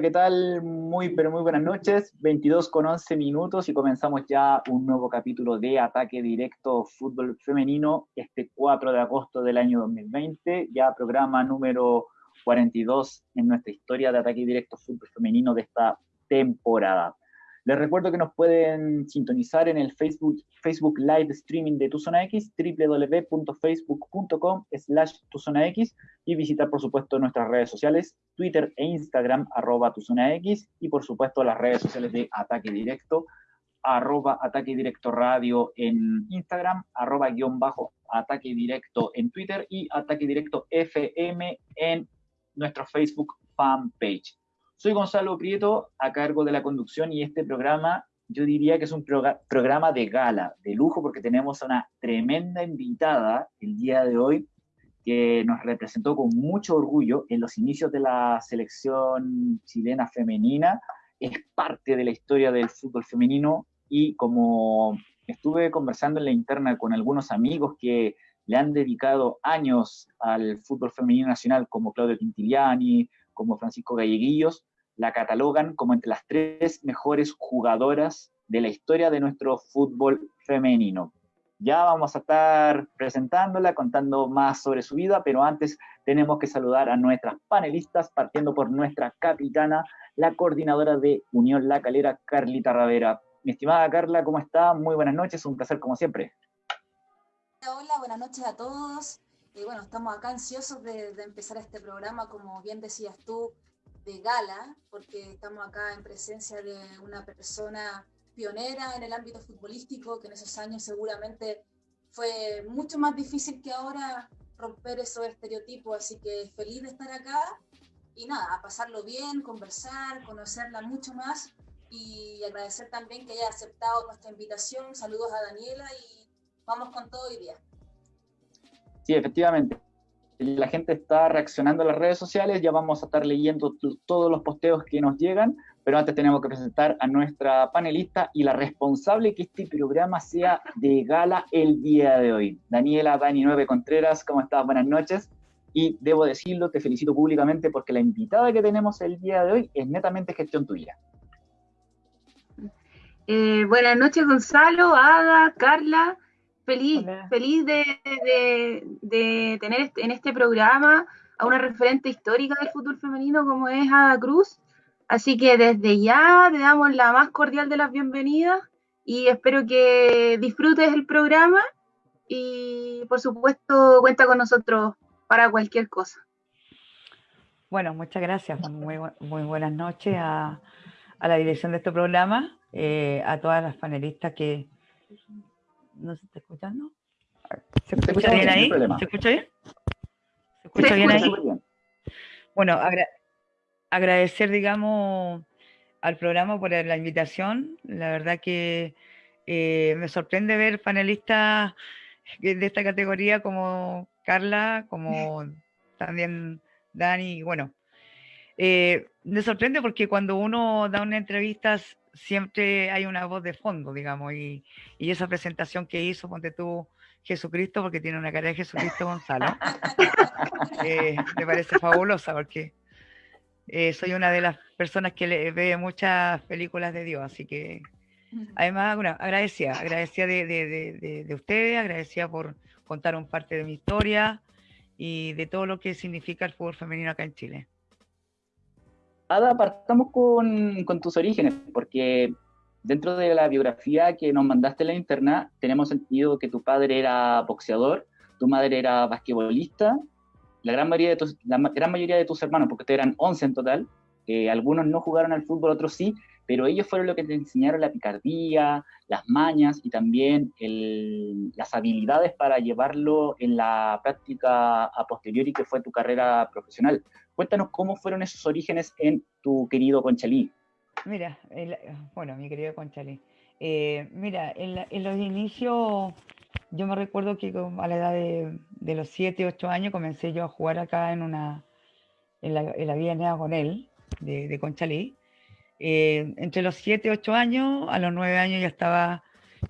¿qué tal? Muy, pero muy buenas noches. 22 con 11 minutos y comenzamos ya un nuevo capítulo de Ataque Directo Fútbol Femenino este 4 de agosto del año 2020, ya programa número 42 en nuestra historia de Ataque Directo Fútbol Femenino de esta temporada. Les recuerdo que nos pueden sintonizar en el Facebook, Facebook Live Streaming de Tu Zona X, www.facebook.com slash Tu Zona X, y visitar, por supuesto, nuestras redes sociales, Twitter e Instagram, arroba Tu Zona X, y por supuesto las redes sociales de Ataque Directo, arroba Ataque Directo Radio en Instagram, arroba guion bajo Ataque Directo en Twitter y Ataque Directo FM en nuestro Facebook fanpage. Soy Gonzalo Prieto, a cargo de la conducción y este programa, yo diría que es un programa de gala, de lujo, porque tenemos a una tremenda invitada el día de hoy que nos representó con mucho orgullo en los inicios de la selección chilena femenina, es parte de la historia del fútbol femenino y como estuve conversando en la interna con algunos amigos que le han dedicado años al fútbol femenino nacional, como Claudio Quintiliani, como Francisco Galleguillos, la catalogan como entre las tres mejores jugadoras de la historia de nuestro fútbol femenino. Ya vamos a estar presentándola, contando más sobre su vida, pero antes tenemos que saludar a nuestras panelistas, partiendo por nuestra capitana, la coordinadora de Unión La Calera, Carlita Ravera. Mi estimada Carla, ¿cómo está? Muy buenas noches, un placer como siempre. Hola, buenas noches a todos. Y bueno, estamos acá ansiosos de, de empezar este programa, como bien decías tú, de gala, porque estamos acá en presencia de una persona pionera en el ámbito futbolístico, que en esos años seguramente fue mucho más difícil que ahora romper esos estereotipos, así que feliz de estar acá y nada, a pasarlo bien, conversar, conocerla mucho más y agradecer también que haya aceptado nuestra invitación. Saludos a Daniela y vamos con todo hoy día. Sí, efectivamente la gente está reaccionando a las redes sociales, ya vamos a estar leyendo todos los posteos que nos llegan, pero antes tenemos que presentar a nuestra panelista y la responsable que este programa sea de gala el día de hoy. Daniela Dani Nueve Contreras, ¿cómo estás? Buenas noches. Y debo decirlo, te felicito públicamente porque la invitada que tenemos el día de hoy es netamente gestión tuya. Eh, buenas noches, Gonzalo, Ada, Carla feliz, feliz de, tener este, en este programa a una referente histórica del fútbol femenino como es Ada Cruz. Así que desde ya te damos la más cordial de las bienvenidas y espero que disfrutes el programa y por supuesto cuenta con nosotros para cualquier cosa. Bueno, muchas gracias. Muy, muy buenas noches a, la dirección de este programa, eh, a todas las panelistas que, ¿No se está escuchando? ¿Se, escucha bien ahí? ¿Se escucha bien? ¿Se escucha bien ahí? Bueno, agradecer, digamos, al programa por la invitación. La verdad que eh, me sorprende ver panelistas de esta categoría como Carla, como también Dani, bueno. Eh, me sorprende porque cuando uno da una entrevista siempre hay una voz de fondo, digamos, y, esa presentación que hizo, ponte tú, Jesucristo, porque tiene una cara de Jesucristo Gonzalo, eh, me parece fabulosa porque eh, soy una de las personas que le, ve muchas películas de Dios, así que además, bueno, agradecida, agradecida de, de, de, ustedes, agradecida por contar un parte de mi historia y de todo lo que significa el fútbol femenino acá en Chile. Ada, partamos con, con, tus orígenes, porque dentro de la biografía que nos mandaste en la interna, tenemos sentido que tu padre era boxeador, tu madre era basquetbolista, la gran mayoría de tus, la gran mayoría de tus hermanos, porque ustedes eran 11 en total, eh, algunos no jugaron al fútbol, otros sí, pero ellos fueron los que te enseñaron la picardía, las mañas y también el, las habilidades para llevarlo en la práctica a posteriori que fue tu carrera profesional. Cuéntanos cómo fueron esos orígenes en tu querido Conchalí. Mira, bueno, mi querido Conchalí. Eh, mira, en, los inicios, yo me recuerdo que a la edad de, los 7, 8 años comencé yo a jugar acá en una en la, en la con él, de, de Conchalí. Eh, entre los 7, 8 años, a los 9 años ya estaba,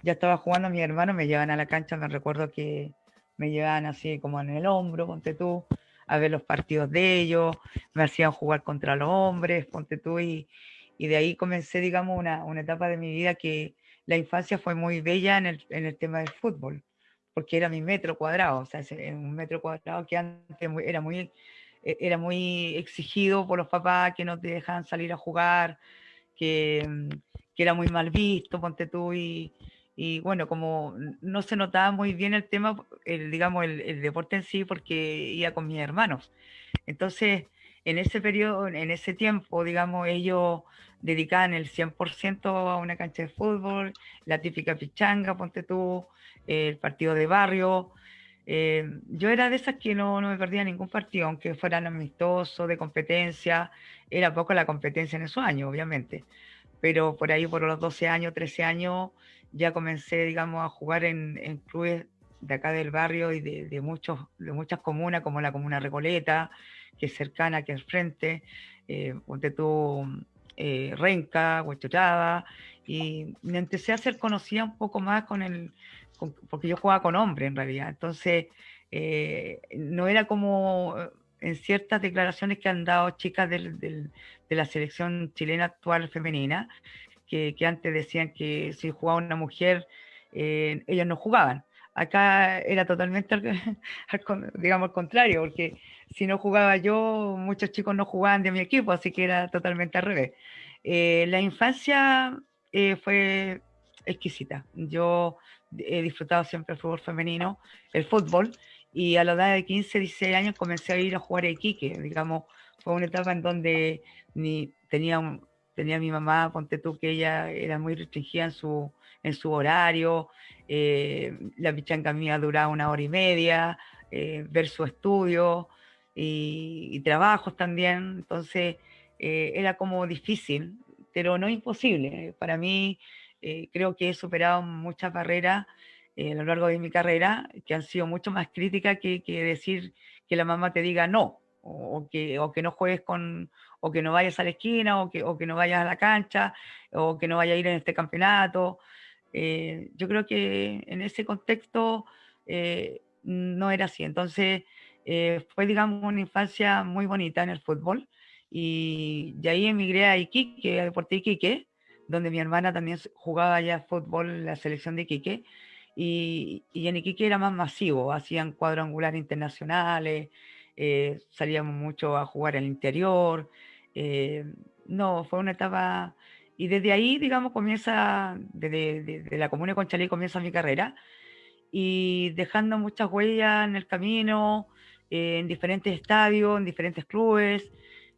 ya estaba jugando, mis hermanos me llevan a la cancha, me recuerdo que me llevaban así como en el hombro, ponte tú, a ver los partidos de ellos, me hacían jugar contra los hombres, ponte tú, y, y de ahí comencé, digamos, una, una, etapa de mi vida que la infancia fue muy bella en el, en el tema del fútbol, porque era mi metro cuadrado, o sea, un metro cuadrado que antes era muy, e, era muy exigido por los papás que no te dejaban salir a jugar, que, mm, que era muy mal visto, ponte tú, y, y bueno, como no se notaba muy bien el tema, el, digamos, el, el, deporte en sí, porque iba con mis hermanos. Entonces, en ese periodo, en ese tiempo, digamos, ellos dedicaban el 100% a una cancha de fútbol, la típica pichanga, ponte tú, el partido de barrio. Eh, yo era de esas que no, no, me perdía ningún partido, aunque fueran amistosos, de competencia. Era poco la competencia en esos años, obviamente. Pero por ahí, por los 12 años, 13 años, ya comencé, digamos, a jugar en, en clubes de acá del barrio y de, de, muchos, de muchas comunas, como la comuna Recoleta, que es cercana, que es frente, eh, ponte tú, eh, Renca, Huachotada, y me empecé a ser conocida un poco más con el, porque yo jugaba con hombres en realidad, entonces eh, no era como en ciertas declaraciones que han dado chicas del, de la selección chilena actual femenina, que, antes decían que si jugaba una mujer, eh, ellas no jugaban. Acá era totalmente, digamos, al contrario, porque si no jugaba yo, muchos chicos no jugaban de mi equipo, así que era totalmente al revés. Eh, la infancia eh, fue exquisita. Yo he disfrutado siempre el fútbol femenino, el fútbol, y a la edad de 15, 16 años comencé a ir a jugar a Iquique, digamos, fue una etapa en donde ni, tenía, tenía mi mamá, ponte tú, que ella era muy restringida en su, en su horario, eh, la pichanga mía duraba una hora y media, eh, ver su estudio y, trabajos también, entonces eh, era como difícil, pero no imposible. Para mí creo que he superado muchas barreras a lo largo de mi carrera que han sido mucho más críticas que, que decir que la mamá te diga no, o que, o que no juegues con, o que no vayas a la esquina, o que, o que no vayas a la cancha, o que no vayas a ir en este campeonato. Eh, yo creo que en ese contexto eh, no era así. Entonces, eh, fue, digamos, una infancia muy bonita en el fútbol. Y de ahí emigré a Iquique, a Deporte Iquique, donde mi hermana también jugaba ya fútbol en la selección de Iquique. Y, en Iquique era más masivo, hacían cuadrangulares internacionales, salíamos mucho a jugar al interior. Eh, no, fue una etapa. Y desde ahí, digamos, comienza, desde, la comuna de Conchalí comienza mi carrera y dejando muchas huellas en el camino, eh, en diferentes estadios, en diferentes clubes.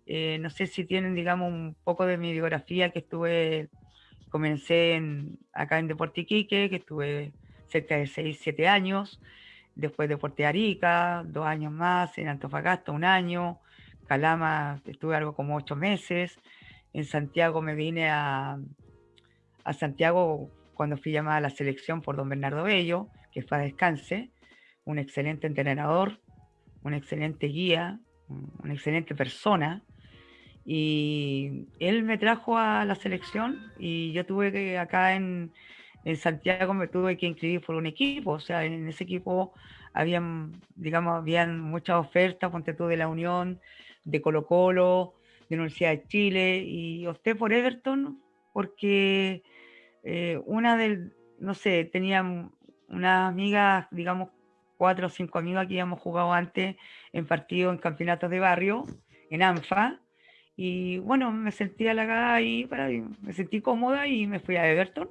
Eh, no sé si tienen, digamos, un poco de mi biografía que estuve, comencé en, acá en Deporte Iquique, que estuve cerca de 6, 7 años después de Puerto Arica, dos años más, en Antofagasta un año, Calama estuve algo como ocho meses, en Santiago me vine a, a Santiago cuando fui llamada a la selección por don Bernardo Bello, que fue a descanse, un excelente entrenador, un excelente guía, una excelente persona, y él me trajo a la selección y yo tuve que acá en, en Santiago me tuve que inscribir por un equipo, o sea, en ese equipo habían, digamos, habían muchas ofertas, ponte tú de la Unión, de Colo Colo, de Universidad de Chile, y opté por Everton porque eh, una del, no sé, tenía unas amigas, digamos, cuatro o cinco amigas que habíamos jugado antes en partidos, en campeonatos de barrio, en ANFA, y bueno, me sentí halagada ahí, para, me sentí cómoda y me fui a Everton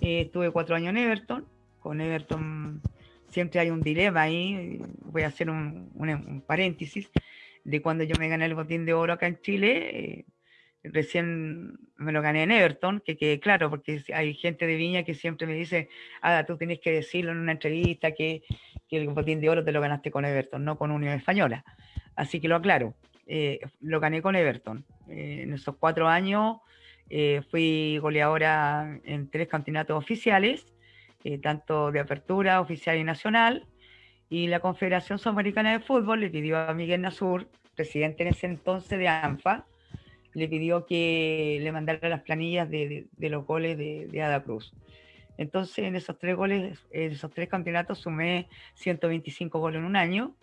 eh, estuve cuatro años en Everton. Con Everton siempre hay un dilema ahí. Voy a hacer un, un paréntesis de cuando yo me gané el botín de oro acá en Chile. Eh, recién me lo gané en Everton, que quede claro, porque hay gente de Viña que siempre me dice, ah, tú tienes que decirlo en una entrevista que, el botín de oro te lo ganaste con Everton, no con Unión Española. Así que lo aclaro, eh, lo gané con Everton. Eh, en esos cuatro años eh, fui goleadora en tres campeonatos oficiales, tanto de apertura, oficial y nacional. Y la Confederación Sudamericana de Fútbol le pidió a Miguel Nasur, presidente en ese entonces de ANFA, le pidió que le mandara las planillas de, los goles de, de, Ada Cruz. Entonces, en esos tres goles, en esos tres campeonatos, sumé 125 goles en un año.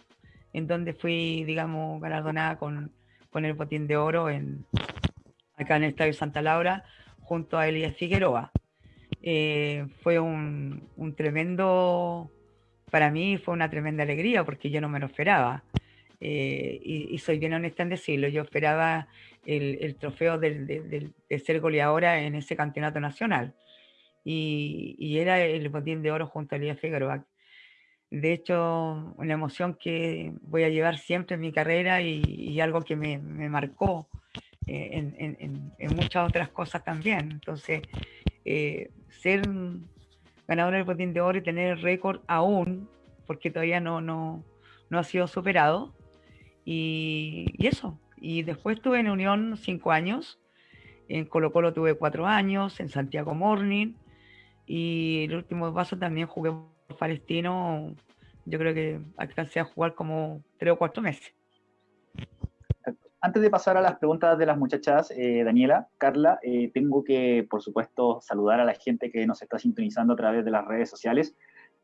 en donde fui, digamos, galardonada con, con el botín de oro en, acá en el Estadio Santa Laura, junto a Elías Figueroa. Eh, fue un, un, tremendo, para mí fue una tremenda alegría porque yo no me lo esperaba. Eh, y, soy bien honesta en decirlo, yo esperaba el, el trofeo del, de ser goleadora en ese campeonato nacional. Y, y, era el botín de oro junto a Elías Figueroa. De hecho, una emoción que voy a llevar siempre en mi carrera y, y algo que me, me marcó eh, en, en, en, muchas otras cosas también. Entonces, eh, ser ganador del botín de oro y tener el récord aún, porque todavía no, no, no ha sido superado. Y, y, eso. Y después estuve en Unión cinco años, en Colo Colo tuve cuatro años, en Santiago Morning, y el último paso también jugué por Palestino, yo creo que alcancé a jugar como tres o cuatro meses. Antes de pasar a las preguntas de las muchachas, eh, Daniela, Carla, eh, tengo que, por supuesto, saludar a la gente que nos está sintonizando a través de las redes sociales.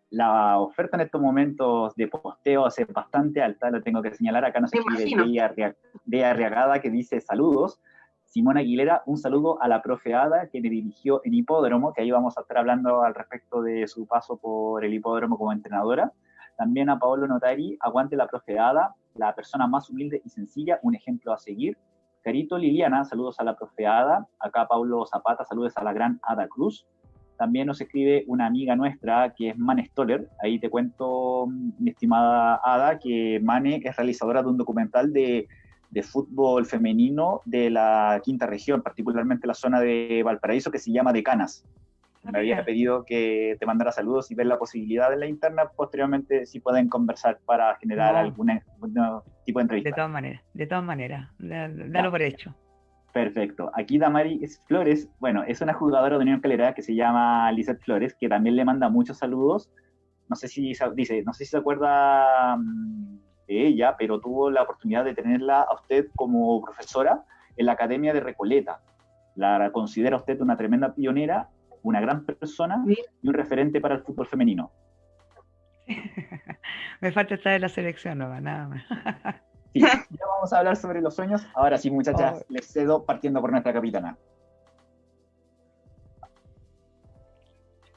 La oferta en estos momentos de posteo es bastante alta, lo tengo que señalar. Acá nos escribe de Arriagada que dice saludos. Simón Aguilera, un saludo a la profe Ada que me dirigió en Hipódromo, que ahí vamos a estar hablando al respecto de su paso por el Hipódromo como entrenadora. También a Paolo Notari, aguante la profe Ada, la persona más humilde y sencilla, un ejemplo a seguir. Carito Liliana, saludos a la profe Ada. Acá Pablo Zapata, saludos a la gran Ada Cruz. También nos escribe una amiga nuestra que es Mane Stoller. Ahí te cuento, mi estimada Ada, que Mane es realizadora de un documental de, de fútbol femenino de la quinta región, particularmente la zona de Valparaíso, que se llama Decanas me había pedido que te mandara saludos y ver la posibilidad de la interna posteriormente si pueden conversar para generar algún tipo de entrevista. De todas maneras, de todas maneras, dalo por hecho. Perfecto. Aquí Damaris Flores, bueno, es una jugadora de Unión Calera que se llama Lizeth Flores, que también le manda muchos saludos. No sé si dice, no sé si se acuerda mm, de ella, pero tuvo la oportunidad de tenerla a usted como profesora en la Academia de Recoleta. La considera usted una tremenda pionera una gran persona y un referente para el fútbol femenino. Me falta estar en la selección, no, nada más. sí, ya vamos a hablar sobre los sueños. Ahora sí, muchachas, oh. les cedo partiendo por nuestra capitana.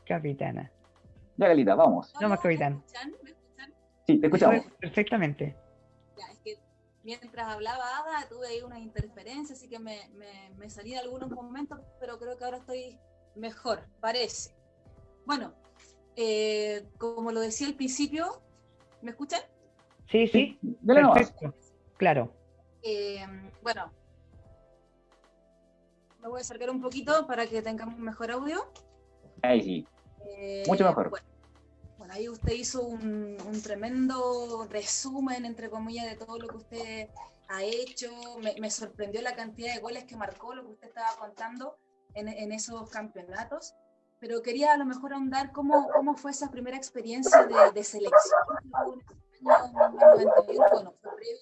Capitana. Ya, Galita, vamos. No más capitán. ¿Me escuchan? ¿Me escuchan? Sí, te escuchamos. Perfectamente. Ya, es que mientras hablaba Ada tuve ahí una interferencia, así que me, me, me salí en algunos momentos, pero creo que ahora estoy mejor, parece. Bueno, eh, como lo decía al principio, ¿me escuchan? Sí, sí, perfecto, claro. Eh, bueno, me voy a acercar un poquito para que tengamos mejor audio. Ahí sí, eh, mucho mejor. Bueno, ahí usted hizo un, tremendo resumen, entre comillas, de todo lo que usted ha hecho. Me, me sorprendió la cantidad de goles que marcó, lo que usted estaba contando en, esos campeonatos, pero quería a lo mejor ahondar cómo, cómo fue esa primera experiencia de, de selección bueno, fue previo,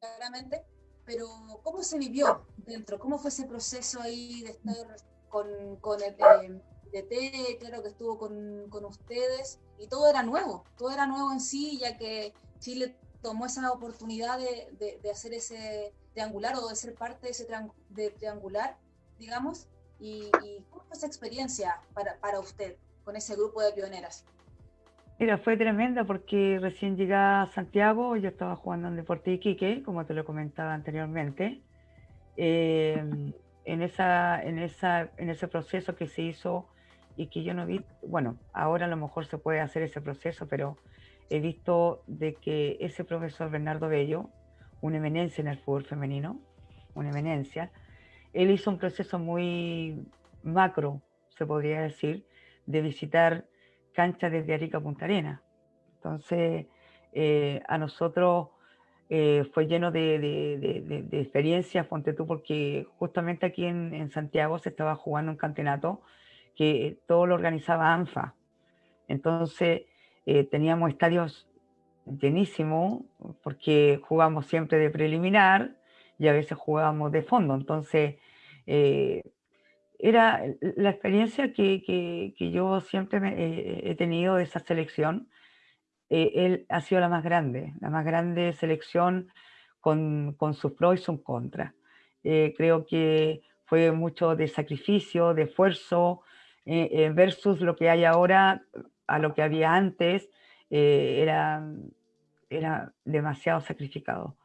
claramente, pero ¿cómo se vivió dentro? ¿Cómo fue ese proceso ahí de estar con, con el eh, DT, claro que estuvo con, con, ustedes, y todo era nuevo, todo era nuevo en sí, ya que Chile tomó esa oportunidad de, de, de hacer ese triangular o de ser parte de ese triangular digamos, y, cómo fue esa experiencia para, para, usted con ese grupo de pioneras. Mira, fue tremenda porque recién llegué a Santiago, yo estaba jugando en Deporte Iquique, como te lo comentaba anteriormente. Eh, en, esa, en, esa, en ese proceso que se hizo y que yo no vi, bueno, ahora a lo mejor se puede hacer ese proceso, pero he visto de que ese profesor Bernardo Bello, una eminencia en el fútbol femenino, una eminencia, él hizo un proceso muy macro, se podría decir, de visitar canchas desde Arica a Punta Arena. Entonces, eh, a nosotros eh, fue lleno de, de, experiencias, ponte tú, porque justamente aquí en, Santiago se estaba jugando un campeonato que todo lo organizaba ANFA. Entonces, eh, teníamos estadios llenísimos, porque jugamos siempre de preliminar y a veces jugábamos de fondo. Entonces, eh, era la experiencia que, que, yo siempre he tenido de esa selección, eh, él ha sido la más grande, la más grande selección con, con sus pros y sus contras. Eh, creo que fue mucho de sacrificio, de esfuerzo, eh, versus lo que hay ahora a lo que había antes, era, era demasiado sacrificado.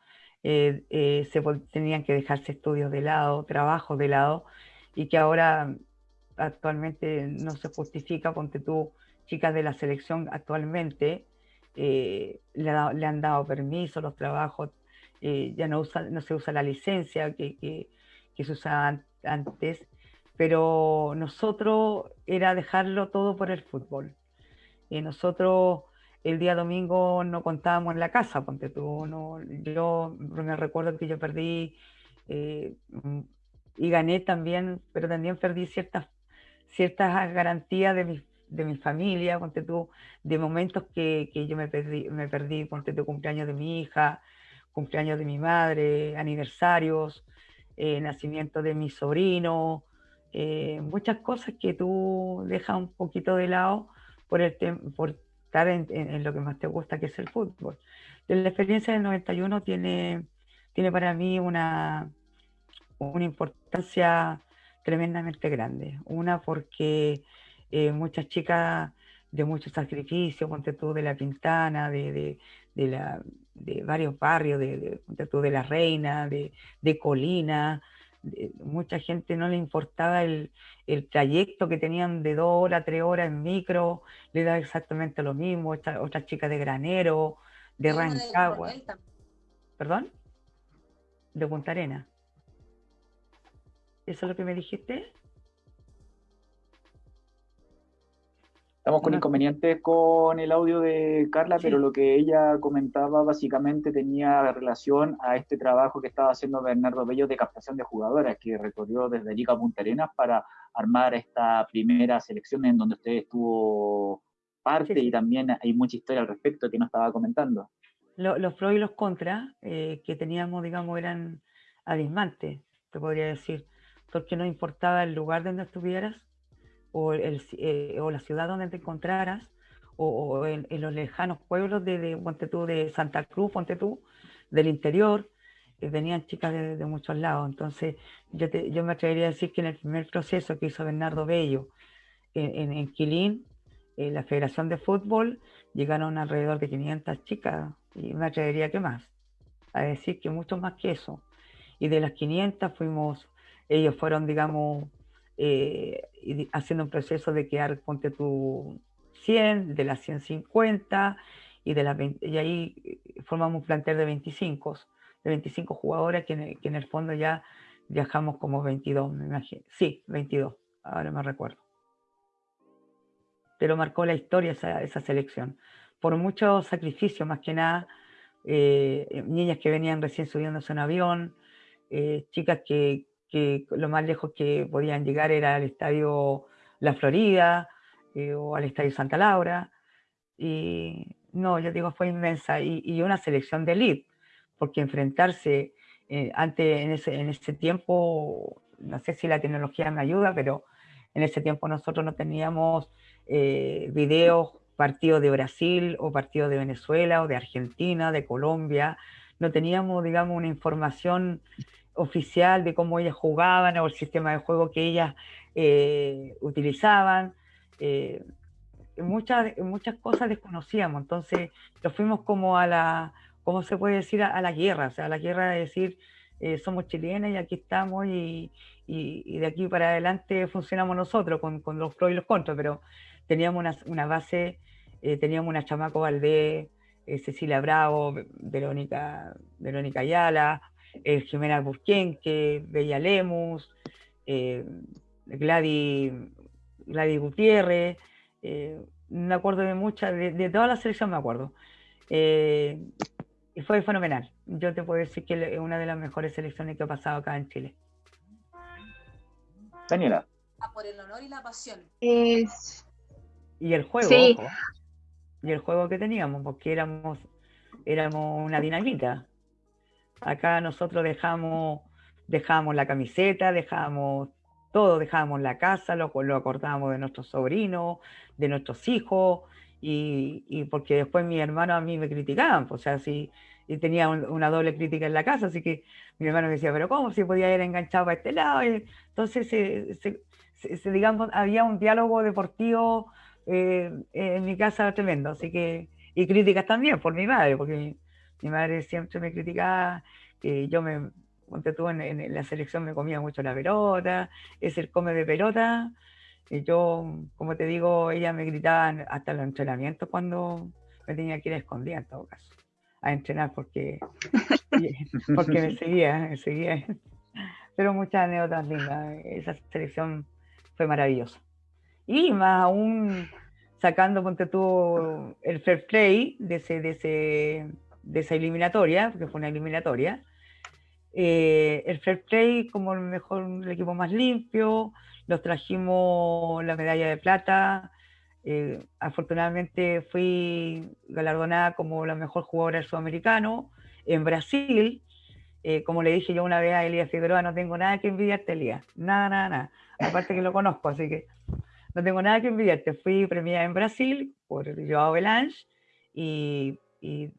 Se tenían que dejarse estudios de lado, trabajo de lado, y que ahora actualmente no se justifica, ponte tú, chicas de la selección actualmente, eh, le, han dado permiso, los trabajos, eh, ya no, se usa la licencia que, se usaba antes, pero nosotros era dejarlo todo por el fútbol. Nosotros el día domingo no contábamos en la casa, ponte tú, no, yo me recuerdo que yo perdí eh, y gané también, pero también perdí ciertas, ciertas garantías de mis de mi familia, ponte tú, de momentos que, que yo me perdí, me perdí, ponte tú, cumpleaños de mi hija, cumpleaños de mi madre, aniversarios, eh, nacimiento de mi sobrino, eh, muchas cosas que tú dejas un poquito de lado por, el por estar en, lo que más te gusta, que es el fútbol. La experiencia del 91 tiene, tiene para mí una, una importancia tremendamente grande. Una porque eh, muchas chicas de mucho sacrificio, ponte tú de la Pintana, de, de, la, de varios barrios, de, tú de la Reina, de, Colina, mucha gente no le importaba el, el, trayecto que tenían de dos horas, tres horas en micro, le daba exactamente lo mismo, otras chicas de Granero, de Rancagua. ¿Perdón? De Punta Arena. ¿Eso es lo que me dijiste? Estamos con inconvenientes con el audio de Carla, pero lo que ella comentaba básicamente tenía relación a este trabajo que estaba haciendo Bernardo Bello de captación de jugadoras, que recorrió desde Liga Punta Arenas para armar esta primera selección en donde usted estuvo parte y también hay mucha historia al respecto que nos estaba comentando. los pros y los contras eh, que teníamos, digamos, eran abismantes, te podría decir, porque no importaba el lugar donde estuvieras, o, el, eh, o la ciudad donde te encontraras, o, en, los lejanos pueblos de, de, de Santa Cruz, ponte tú, del interior, eh, venían chicas de, muchos lados. Entonces, yo, me atrevería a decir que en el primer proceso que hizo Bernardo Bello en, en, Quilín, en la Federación de Fútbol, llegaron alrededor de 500 chicas, y me atrevería que más, a decir que mucho más que eso. Y de las 500 fuimos, ellos fueron, digamos, eh, haciendo un proceso de quedar, ponte tu 100, de las 150, y, de las y ahí eh, formamos un plantel de 25, de 25 jugadores que en, el, fondo ya viajamos como 22, me imagino. Sí, 22, ahora me recuerdo. Pero marcó la historia esa, esa selección. Por mucho sacrificio, más que nada, eh, niñas que venían recién subiéndose en avión, chicas que, que lo más lejos que podían llegar era al estadio La Florida eh, o al estadio Santa Laura. Y no, yo digo, fue inmensa y, una selección de elite, porque enfrentarse eh, antes, en ese, en ese tiempo, no sé si la tecnología me ayuda, pero en ese tiempo nosotros no teníamos eh, videos, partidos de Brasil o partidos de Venezuela o de Argentina, de Colombia, no teníamos, digamos, una información oficial de cómo ellas jugaban o el sistema de juego que ellas eh, utilizaban. Eh, muchas, muchas cosas desconocíamos, entonces lo fuimos como a la, ¿cómo se puede decir? A, la guerra, o sea, a la guerra de decir, eh, somos chilenas y aquí estamos y, de aquí para adelante funcionamos nosotros con, los pros y los contras, pero teníamos una, una base, teníamos una Chamaco Valdés, Cecilia Bravo, Verónica, Verónica Ayala, eh, Jimena Burquenque, Bella Lemus, eh, Gladys, Gutiérrez, eh, me acuerdo de muchas, de, toda la selección me acuerdo. Eh, y fue fenomenal. Yo te puedo decir que es una de las mejores selecciones que ha pasado acá en Chile. Daniela. A por el honor y la pasión. Y el juego, y el juego que teníamos, porque éramos, éramos una dinamita. Acá nosotros dejamos, dejamos la camiseta, dejamos todo, dejamos la casa, lo, lo acordábamos de nuestros sobrinos, de nuestros hijos, y, y, porque después mis hermanos a mí me criticaban, pues, o sea, si y tenía una doble crítica en la casa, así que mi hermano me decía, pero ¿cómo si podía ir enganchado para este lado? entonces, se, digamos, había un diálogo deportivo eh, en mi casa tremendo, así que, y críticas también por mi madre, porque mi, madre siempre me criticaba, que yo me, estuve en, en, la selección me comía mucho la pelota, es el come de pelota, y yo, como te digo, ella me gritaba hasta los entrenamientos cuando me tenía que ir a escondida en todo caso a entrenar porque, porque me seguía, me seguía. Pero muchas anécdotas lindas. Esa selección fue maravillosa. Y más aún sacando, ponte tú, el fair play de, ese, de, ese, de esa eliminatoria, porque fue una eliminatoria. Eh, el fair play como el mejor, el equipo más limpio, los trajimos la medalla de plata, eh, afortunadamente fui galardonada como la mejor jugadora sudamericano en Brasil. Eh, como le dije yo una vez a Elías Figueroa, no tengo nada que envidiarte, Elías. Nada, nada, nada. Aparte que lo conozco, así que no tengo nada que envidiarte. Fui premiada en Brasil por Joao Belange y, y,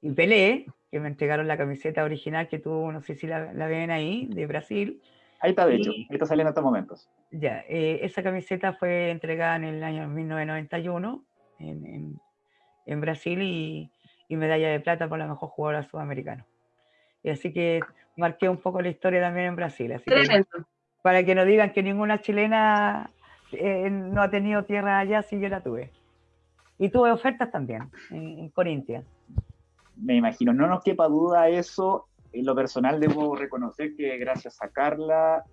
y, Pelé, que me entregaron la camiseta original que tú, no sé si la, la ven ahí, de Brasil. Ahí está, de hecho, ahí está saliendo en estos momentos. Ya, eh, esa camiseta fue entregada en el año 1991 en, en, Brasil y, y, medalla de plata por la mejor jugadora sudamericana. Y así que marqué un poco la historia también en Brasil. Así que, para que no digan que ninguna chilena eh, no ha tenido tierra allá, sí yo la tuve. Y tuve ofertas también en, en Corintia. Me imagino, no nos quepa duda eso en lo personal debo reconocer que gracias a Carla,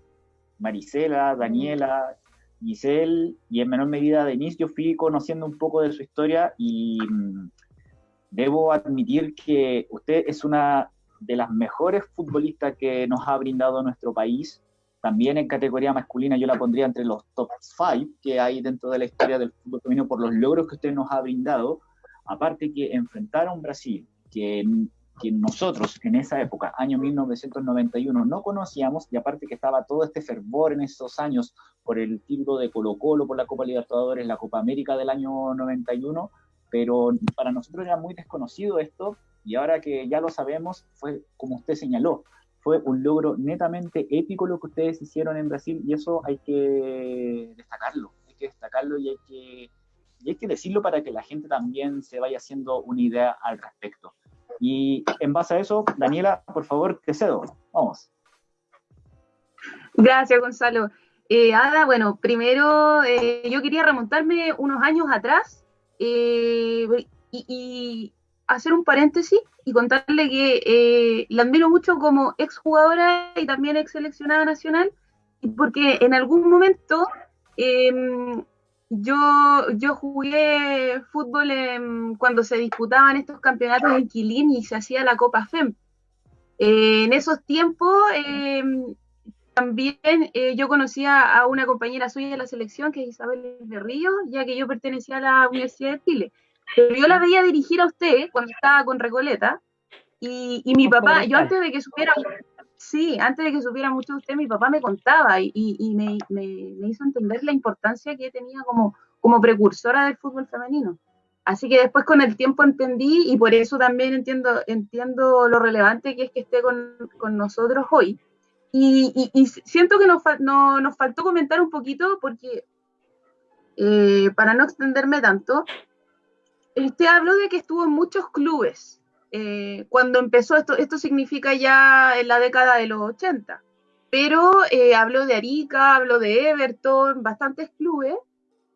Marisela, Daniela, Giselle y en menor medida Denise, yo fui conociendo un poco de su historia y mm, debo admitir que usted es una de las mejores futbolistas que nos ha brindado nuestro país. También en categoría masculina yo la pondría entre los top 5 que hay dentro de la historia del fútbol femenino por los logros que usted nos ha brindado. Aparte que enfrentar a un Brasil que que nosotros en esa época, año 1991, no conocíamos, y aparte que estaba todo este fervor en esos años por el título de Colo Colo, por la Copa Libertadores, la Copa América del año 91, pero para nosotros era muy desconocido esto, y ahora que ya lo sabemos, fue como usted señaló, fue un logro netamente épico lo que ustedes hicieron en Brasil, y eso hay que destacarlo, hay que destacarlo y hay que, y hay que decirlo para que la gente también se vaya haciendo una idea al respecto. Y en base a eso, Daniela, por favor, te cedo. Vamos. Gracias, Gonzalo. Eh, Ada, bueno, primero eh, yo quería remontarme unos años atrás eh, y, hacer un paréntesis y contarle que la admiro mucho como exjugadora y también ex seleccionada nacional, porque en algún momento yo, yo jugué fútbol cuando se disputaban estos campeonatos en Quilín y se hacía la Copa FEM. Eh, en esos tiempos em, también eh, yo conocía a una compañera suya de la selección, que es Isabel de Río, ya que yo pertenecía a la Universidad de Chile. Pero yo la veía dirigir a usted cuando estaba con Recoleta, y, y mi papá, yo antes de que supiera Sí, antes de que supiera mucho de usted, mi papá me contaba y, me, hizo entender la importancia que tenía como, precursora del fútbol femenino. Así que después con el tiempo entendí y por eso también entiendo, lo relevante que es que esté con, nosotros hoy. Y, siento que nos, nos faltó comentar un poquito porque, eh, para no extenderme tanto, usted habló de que estuvo en muchos clubes. Eh, cuando empezó esto, esto significa ya en la década de los 80, pero eh, habló de Arica, habló de Everton, bastantes clubes,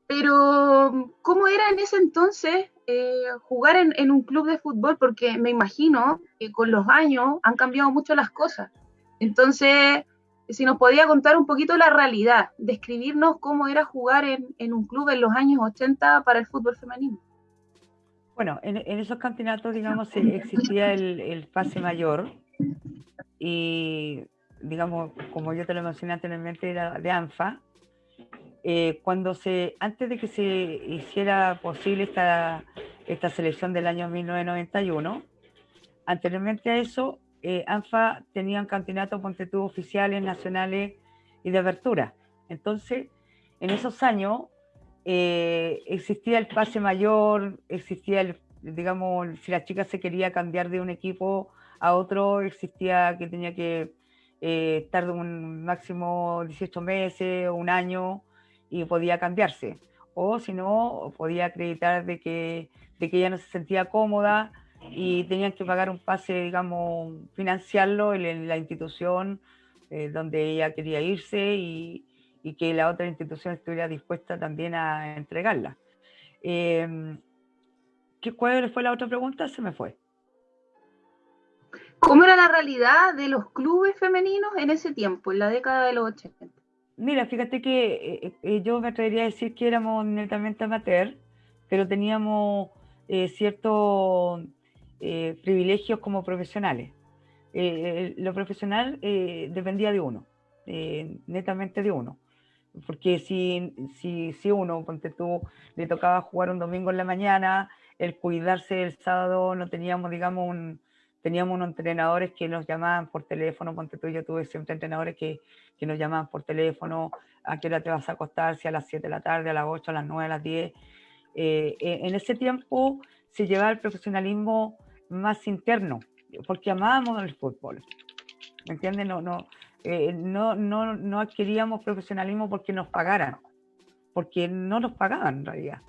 pero ¿cómo era en ese entonces eh, jugar en, un club de fútbol? Porque me imagino que con los años han cambiado mucho las cosas. Entonces, si nos podía contar un poquito la realidad, describirnos cómo era jugar en, en un club en los años 80 para el fútbol femenino. Bueno, en, esos campeonatos, digamos, existía el, el, pase mayor y, digamos, como yo te lo mencioné anteriormente, era de ANFA. Eh, cuando se, antes de que se hiciera posible esta, esta selección del año 1991, anteriormente a eso, eh, ANFA tenía un campeonato ponte oficiales, nacionales y de apertura. Entonces, en esos años, eh, existía el pase mayor, existía digamos, si la chica se quería cambiar de un equipo a otro, existía que tenía que eh, estar un máximo 18 meses o un año y podía cambiarse. O si no, podía acreditar de que, de que ella no se sentía cómoda y tenían que pagar un pase, digamos, financiarlo en, la institución eh, donde ella quería irse y, y, que la otra institución estuviera dispuesta también a entregarla. Eh, ¿qué, ¿Cuál fue la otra pregunta? Se me fue. ¿Cómo era la realidad de los clubes femeninos en ese tiempo, en la década de los 80? Mira, fíjate que eh, eh, yo me atrevería a decir que éramos netamente amateur, pero teníamos eh, ciertos privilegios como profesionales. lo profesional dependía de uno, netamente de uno. Porque si, si, si uno, ponte tú, le tocaba jugar un domingo en la mañana, el cuidarse el sábado, no teníamos, digamos, un, teníamos unos entrenadores que nos llamaban por teléfono, ponte tú, yo tuve siempre entrenadores que, que, nos llamaban por teléfono, a qué hora te vas a acostar, si a las 7 de la tarde, a las 8, a las 9, a las 10. Eh, en ese tiempo se llevaba el profesionalismo más interno, porque amábamos el fútbol. ¿Me entiendes? No, no, eh, no, no, no adquiríamos profesionalismo porque nos pagaran, porque no nos pagaban en realidad.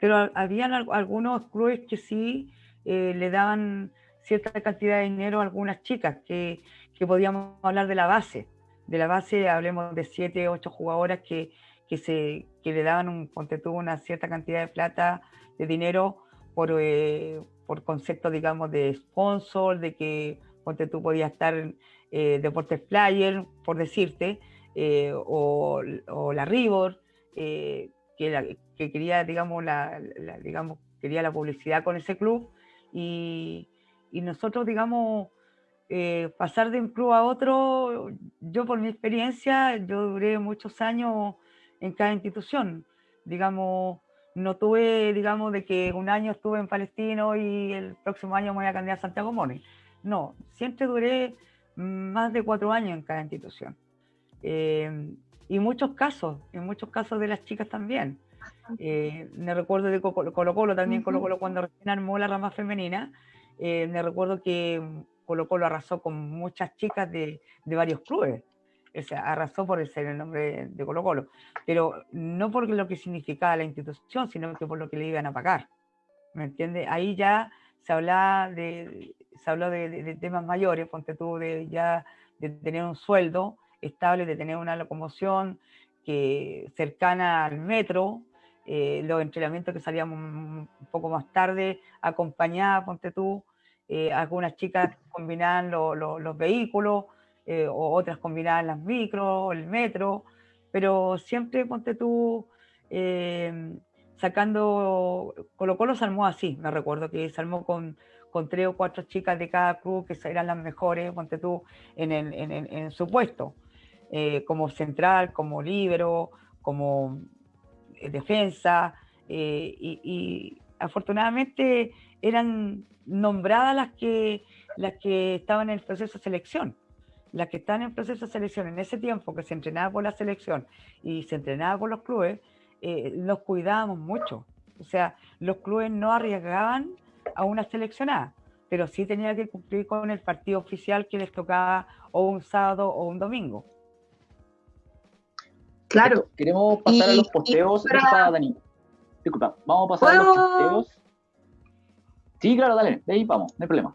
Pero habían algunos clubes que sí eh, le daban cierta cantidad de dinero a algunas chicas, que, que, podíamos hablar de la base. De la base hablemos de siete, ocho jugadoras que, que, se, que le daban un, ponte una cierta cantidad de plata, de dinero, por, eh, por concepto, digamos, de sponsor, de que ponte tú podías estar eh, Deportes Flyer, por decirte, eh, o, o, la Ribor, que, que quería, digamos, la, digamos, quería la publicidad con ese club y, y nosotros, digamos, eh, pasar de un club a otro, yo por mi experiencia, yo duré muchos años en cada institución. Digamos, no tuve, digamos, de que un año estuve en Palestino y el próximo año me voy a cambiar a Santiago Moni. No, siempre duré más de cuatro años en cada institución. Eh, y muchos casos, en muchos casos de las chicas también. Eh, me recuerdo de Colo Colo, también Colo Colo cuando recién armó la rama femenina, eh, me recuerdo que Colo Colo arrasó con muchas chicas de, de varios clubes. O sea, arrasó por ser el nombre de Colo Colo, pero no por lo que significaba la institución, sino que por lo que le iban a pagar. ¿Me entiendes? Ahí ya se habla de, se habló de, temas mayores, ponte tú, de ya de tener un sueldo estable, de tener una locomoción que cercana al metro, eh, los entrenamientos que salíamos un poco más tarde, acompañada, ponte tú, eh, algunas chicas combinaban los vehículos, eh, o otras combinaban las micros, el metro, pero siempre ponte tú sacando, Colo Colo se armó así, me recuerdo que se armó con, con tres o cuatro chicas de cada club que eran las mejores, ponte tú, en, en, en, su puesto, como central, como libero, como defensa, y, y afortunadamente eran nombradas las que, las que estaban en el proceso de selección. Las que están en el proceso de selección en ese tiempo que se entrenaba por la selección y se entrenaba por los clubes, eh, los cuidábamos mucho. O sea, los clubes no arriesgaban a una seleccionada, pero sí tenía que cumplir con el partido oficial que les tocaba o un sábado o un domingo. Claro. Queremos pasar a los posteos. Dani. Disculpa, vamos a pasar a los posteos Sí, claro, dale, de ahí vamos, no hay problema.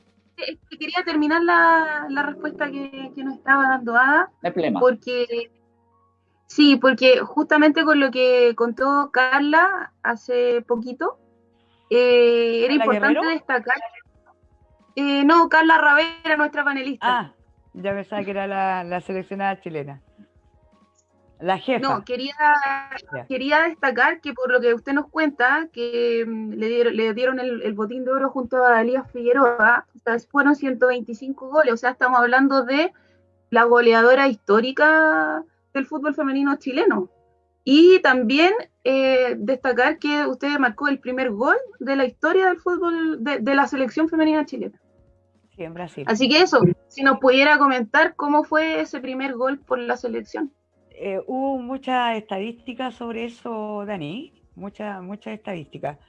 quería terminar la, respuesta que, nos estaba dando Ada. No hay problema. Porque, sí, porque justamente con lo que contó Carla hace poquito, eh, era importante destacar. Eh, no, Carla Ravera, nuestra panelista. Ah, ya pensaba que era la, la seleccionada chilena. La jefa. No, quería, quería destacar que por lo que usted nos cuenta, que mm, le dieron, le dieron el, botín de oro junto a Elías Figueroa, o sea, fueron 125 goles, o sea, estamos hablando de la goleadora histórica del fútbol femenino chileno. Y también eh, destacar que usted marcó el primer gol de la historia del fútbol de, de la selección femenina chilena. Sí, en Brasil. Así que eso, si nos pudiera comentar cómo fue ese primer gol por la selección. Eh, hubo muchas estadísticas sobre eso, Dani. muchas mucha estadísticas,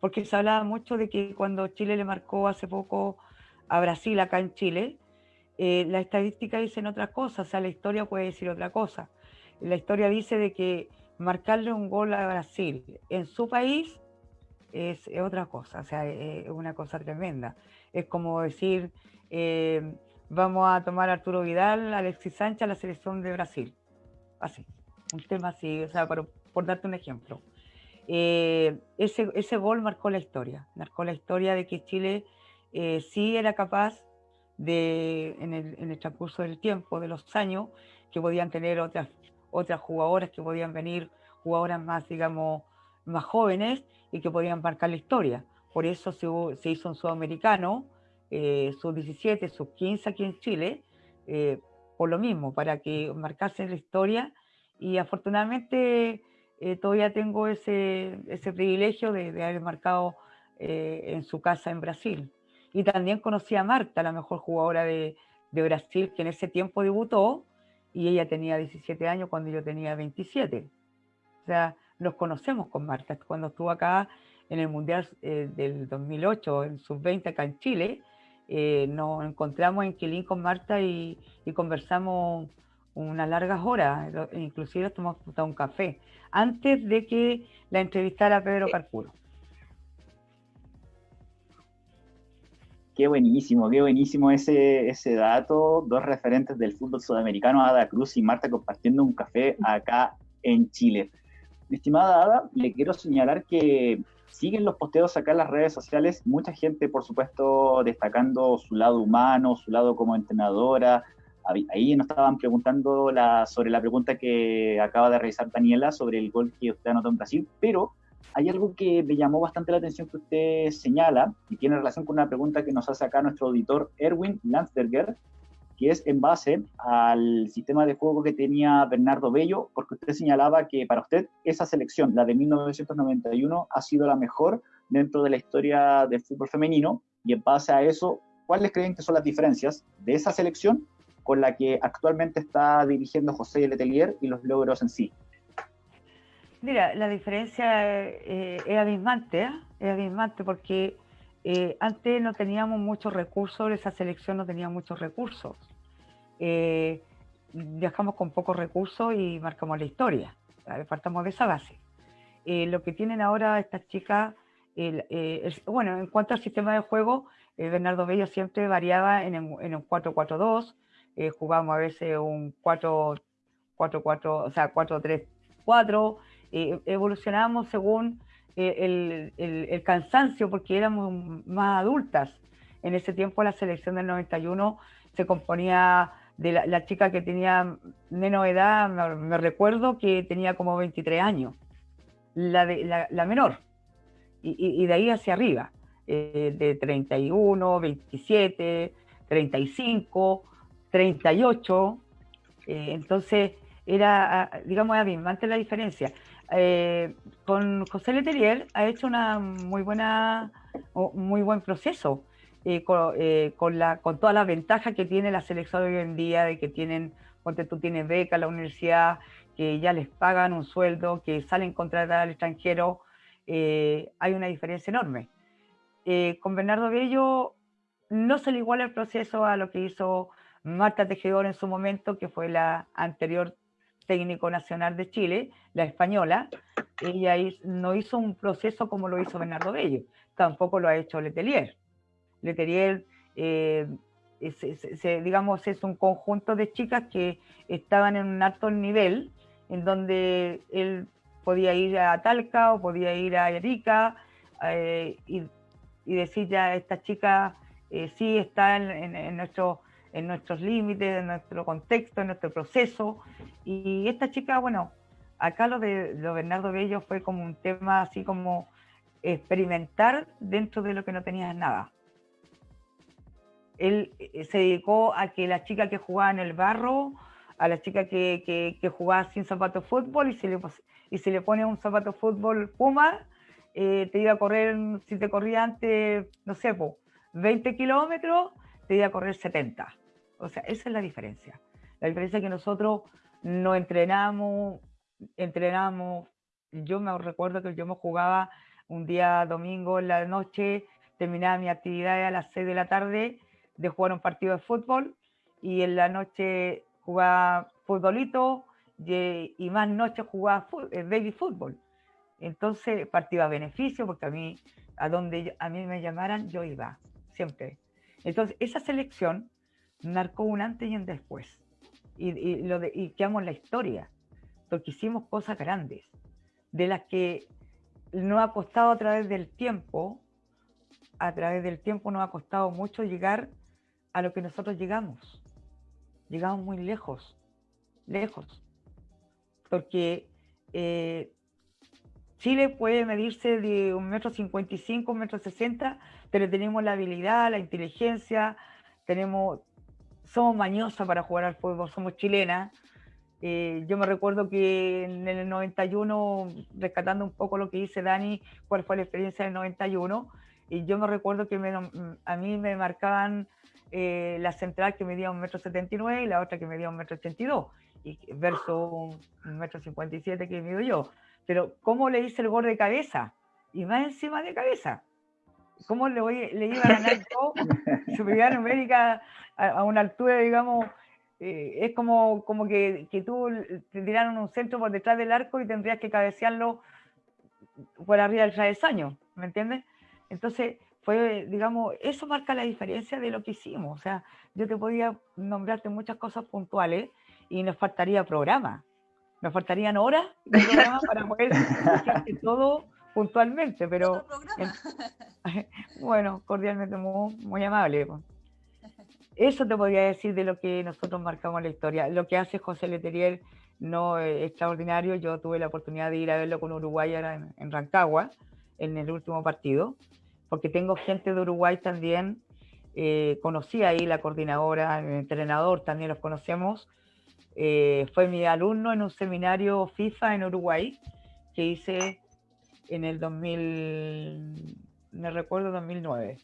porque se hablaba mucho de que cuando Chile le marcó hace poco a Brasil acá en Chile, eh, la estadística dicen otra cosa, o sea, la historia puede decir otra cosa. La historia dice de que marcarle un gol a Brasil en su país es, otra cosa, o sea, es una cosa tremenda. Es como decir, eh, vamos a tomar Arturo Vidal, Alexis Sánchez la selección de Brasil. Así, un tema así, o sea, por, por darte un ejemplo. Eh, ese, ese gol marcó la historia, marcó la historia de que Chile eh, sí era capaz de, en el, transcurso del tiempo, de los años, que podían tener otras, otras jugadoras, que podían venir jugadoras más, digamos, más jóvenes y que podían marcar la historia. Por eso se, se hizo un sudamericano, eh, sub 17, sub 15 aquí en Chile, eh, por lo mismo, para que marcasen la historia. Y afortunadamente eh, todavía tengo ese, ese privilegio de, de haber marcado eh, en su casa en Brasil. Y también conocí a Marta, la mejor jugadora de, de Brasil, que en ese tiempo debutó y ella tenía 17 años cuando yo tenía 27. O sea, nos conocemos con Marta. Cuando estuvo acá en el Mundial eh, del 2008, en sub-20 acá en Chile, eh, nos encontramos en Quilín con Marta y, y, conversamos unas largas horas, inclusive tomamos un café, antes de que la entrevistara Pedro Carpuro. Qué buenísimo, qué buenísimo ese, ese dato. Dos referentes del fútbol sudamericano, Ada Cruz y Marta, compartiendo un café acá en Chile. Estimada Ada, le quiero señalar que siguen los posteos acá en las redes sociales, mucha gente, por supuesto, destacando su lado humano, su lado como entrenadora. Ahí nos estaban preguntando sobre la pregunta que acaba de realizar Daniela sobre el gol que usted anotó en Brasil, pero hay algo que me llamó bastante la atención que usted señala y tiene relación con una pregunta que nos hace acá nuestro auditor Erwin Landsberger, que es en base al sistema de juego que tenía Bernardo Bello, porque usted señalaba que para usted esa selección, la de 1991, ha sido la mejor dentro de la historia del fútbol femenino, y en base a eso, ¿cuáles creen que son las diferencias de esa selección con la que actualmente está dirigiendo José Letelier y los logros en sí? Mira, la diferencia eh, es abismante, ¿eh? es abismante porque eh, antes no teníamos muchos recursos, esa selección no tenía muchos recursos. Viajamos con pocos recursos y marcamos la historia. Partamos de esa base. Lo que tienen ahora estas chicas, bueno, en cuanto al sistema de juego, Bernardo Bello siempre variaba en, en un 4-4-2, jugamos a veces un 4-4, o sea, 4-3-4, evolucionábamos según el, el, el, cansancio porque éramos más adultas. En ese tiempo la selección del 91 se componía de la, chica que tenía menos edad, me, recuerdo que tenía como 23 años, la, de, la, menor, y, y, de ahí hacia arriba, eh, de 31, 27, 35, 38, eh, entonces era, digamos, abismante la diferencia eh, con José Letelier ha hecho una muy buena, muy buen proceso eh, con, eh, con, la, con todas las ventajas que tiene la selección hoy en día, de que tienen, ponte tú tienes beca la universidad, que ya les pagan un sueldo, que salen contratar al extranjero, eh, hay una diferencia enorme. Eh, con Bernardo Bello no se le iguala el proceso a lo que hizo Marta Tejedor en su momento, que fue la anterior técnico nacional de Chile, la española, ella no hizo un proceso como lo hizo Bernardo Bello, tampoco lo ha hecho Letelier. Letelier, eh, es, es, es, digamos, es un conjunto de chicas que estaban en un alto nivel, en donde él podía ir a Talca o podía ir a Erika eh, y, y, decir ya, esta chica eh, sí está en, en, en nuestro en nuestros límites, en nuestro contexto, en nuestro proceso. Y esta chica, bueno, acá lo de, lo Bernardo Bello fue como un tema así como experimentar dentro de lo que no tenía nada. Él eh, se dedicó a que la chica que jugaba en el barro, a la chica que, que, que jugaba sin zapato fútbol y se le, y se le pone un zapato fútbol Puma, eh, te iba a correr, si te corría antes, no sé, po, 20 kilómetros, te iba a correr 70. O sea, esa es la diferencia. La diferencia es que nosotros no entrenamos, entrenamos yo me recuerdo que yo me jugaba un día domingo en la noche, terminaba mi actividad a las 6 de la tarde de jugar un partido de fútbol y en la noche jugaba futbolito y, más noche jugaba eh, baby fútbol. Entonces partía a beneficio porque a mí, a donde a mí me llamaran, yo iba, siempre. Entonces esa selección marcó un antes y un después. Y, lo de, y quedamos en la historia, porque hicimos cosas grandes, de las que nos ha costado a través del tiempo, a través del tiempo nos ha costado mucho llegar a lo que nosotros llegamos. Llegamos muy lejos, lejos. Porque eh, Chile puede medirse de un metro cincuenta y cinco, un metro sesenta, pero tenemos la habilidad, la inteligencia, tenemos, somos mañosas para jugar al fútbol, somos chilenas. Eh, yo me recuerdo que en el 91, rescatando un poco lo que dice Dani, cuál fue la experiencia del 91, y yo me recuerdo que a mí me marcaban eh, la central que medía un metro setenta y nueve y la otra que medía un metro ochenta y dos, y versus un metro cincuenta y siete que mido yo. Pero ¿cómo le hice el gol de cabeza? Y más encima de cabeza. ¿Cómo le, voy, le iba a ganar yo superioridad numérica a, una altura, digamos, eh, es como, como que, que, tú te tiraron un centro por detrás del arco y tendrías que cabecearlo por arriba del travesaño, ¿me entiendes? Entonces, fue, digamos, eso marca la diferencia de lo que hicimos. O sea, yo te podía nombrarte muchas cosas puntuales y nos faltaría programa. Nos faltarían horas de programa para poder todo puntualmente, pero bueno, cordialmente muy, muy amable. Eso te podría decir de lo que nosotros marcamos la historia. Lo que hace José Leterier no es extraordinario. Yo tuve la oportunidad de ir a verlo con Uruguay en, en Rancagua en el último partido porque tengo gente de Uruguay también, eh, conocí ahí la coordinadora, el entrenador, también los conocemos, eh, fue mi alumno en un seminario FIFA en Uruguay que hice en el 2000, me recuerdo 2009,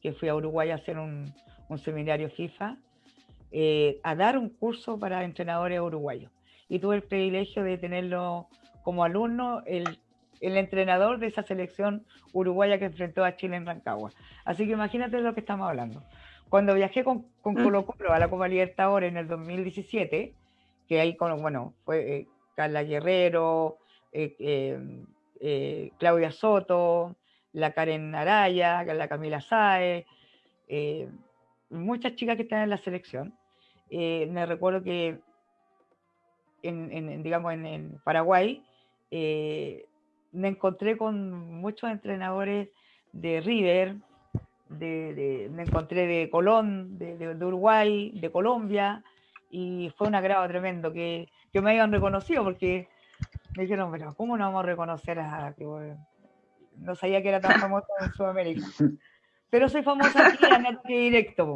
que fui a Uruguay a hacer un, un seminario FIFA, eh, a dar un curso para entrenadores uruguayos. Y tuve el privilegio de tenerlo como alumno el el entrenador de esa selección uruguaya que enfrentó a Chile en Rancagua. Así que imagínate de lo que estamos hablando. Cuando viajé con, con mm. Colo Colo a la Copa Libertadores en el 2017, que ahí con, bueno, fue eh, Carla Guerrero, eh, eh, Claudia Soto, la Karen Araya, la Camila Saez, muchas chicas que están en la selección. me recuerdo que en, digamos, en, Paraguay me encontré con muchos entrenadores de River, de, me encontré de Colón, de, Uruguay, de Colombia, y fue un agrado tremendo que, que me hayan reconocido, porque me dijeron, pero ¿cómo no vamos a reconocer a que no sabía que era tan famoso en Sudamérica? Pero soy famosa aquí en Ataque Directo,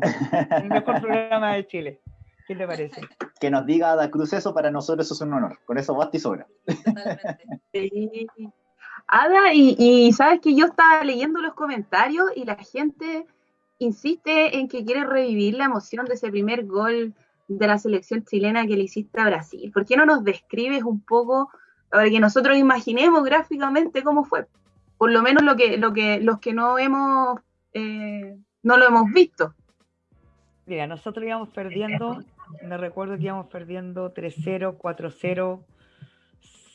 el mejor programa de Chile. ¿Qué te parece? Que nos diga Ada Cruz eso, para nosotros eso es un honor. Con eso basta y sobra. Sí. Ada, y, sabes que yo estaba leyendo los comentarios y la gente insiste en que quiere revivir la emoción de ese primer gol de la selección chilena que le hiciste a Brasil. ¿Por qué no nos describes un poco para que nosotros imaginemos gráficamente cómo fue? Por lo menos lo que, lo que, los que no hemos eh, no lo hemos visto. Mira, nosotros íbamos perdiendo, me recuerdo que íbamos perdiendo 3-0, 4-0,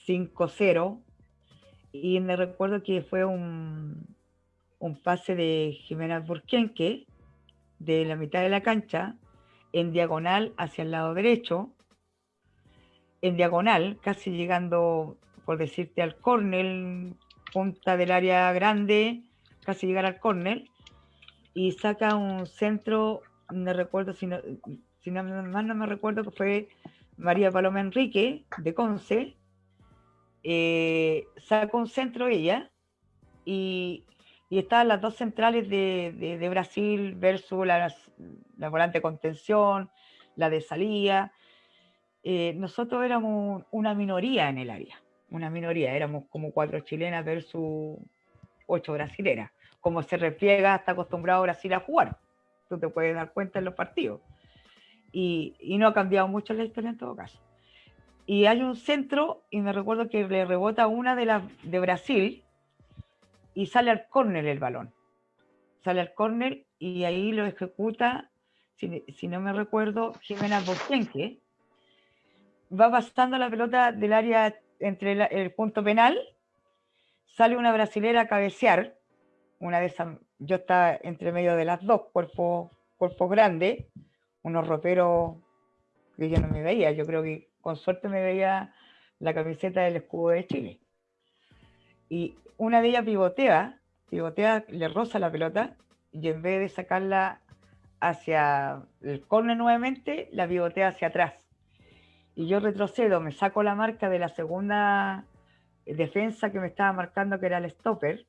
5-0 y me recuerdo que fue un, un pase de Jimena Burquenque de la mitad de la cancha en diagonal hacia el lado derecho, en diagonal, casi llegando, por decirte, al córner, punta del área grande, casi llegar al córner, y saca un centro, me recuerdo, si no, si no, más no me recuerdo que fue María Paloma Enrique, de Conce, eh, sacó un centro ella y, y estaban las dos centrales de, Brasil versus la, la, volante de contención, la de salida. Eh, nosotros éramos una minoría en el área, una minoría, éramos como cuatro chilenas versus ocho brasileras. Como se repliega, está acostumbrado Brasil a jugar. Tú te puedes dar cuenta en los partidos. Y, no ha cambiado mucho la historia en todo caso. y hay un centro y me recuerdo que le rebota una de las de Brasil y sale al córner el balón. Sale al córner y ahí lo ejecuta, si, no me recuerdo, Jimena Bostenque. Va pasando la pelota del área entre el punto penal, sale una brasilera a cabecear, una de esas, yo estaba entre medio de las dos, cuerpos, cuerpos grandes, unos roperos que yo no me veía, yo creo que con suerte me veía la camiseta del escudo de Chile. Y una de ellas pivotea, pivotea, le roza la pelota y en vez de sacarla hacia el córner nuevamente, la pivotea hacia atrás. Y yo retrocedo, me saco la marca de la segunda defensa que me estaba marcando, que era el stopper.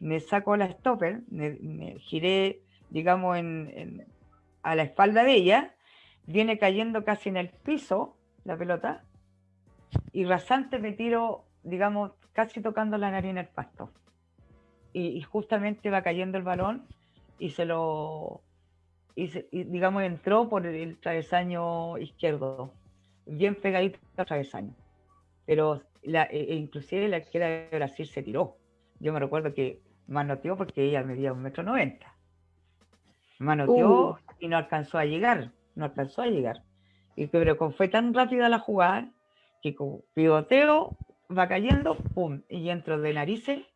Me saco la stopper, me, giré, digamos, a la espalda de ella, viene cayendo casi en el piso la pelota y rasante me tiro, digamos, casi tocando la nariz en el pasto. Y, justamente va cayendo el balón y se lo, y, digamos, entró por el travesaño izquierdo, bien pegadito al travesaño. Pero la, e, e inclusive la que era de Brasil se tiró. Yo me recuerdo que manoteó porque ella medía un metro noventa. Manoteó uh. y no alcanzó a llegar, no alcanzó a llegar. Y pero fue tan rápida la jugada que con pivoteo va cayendo, pum, y entro de narices,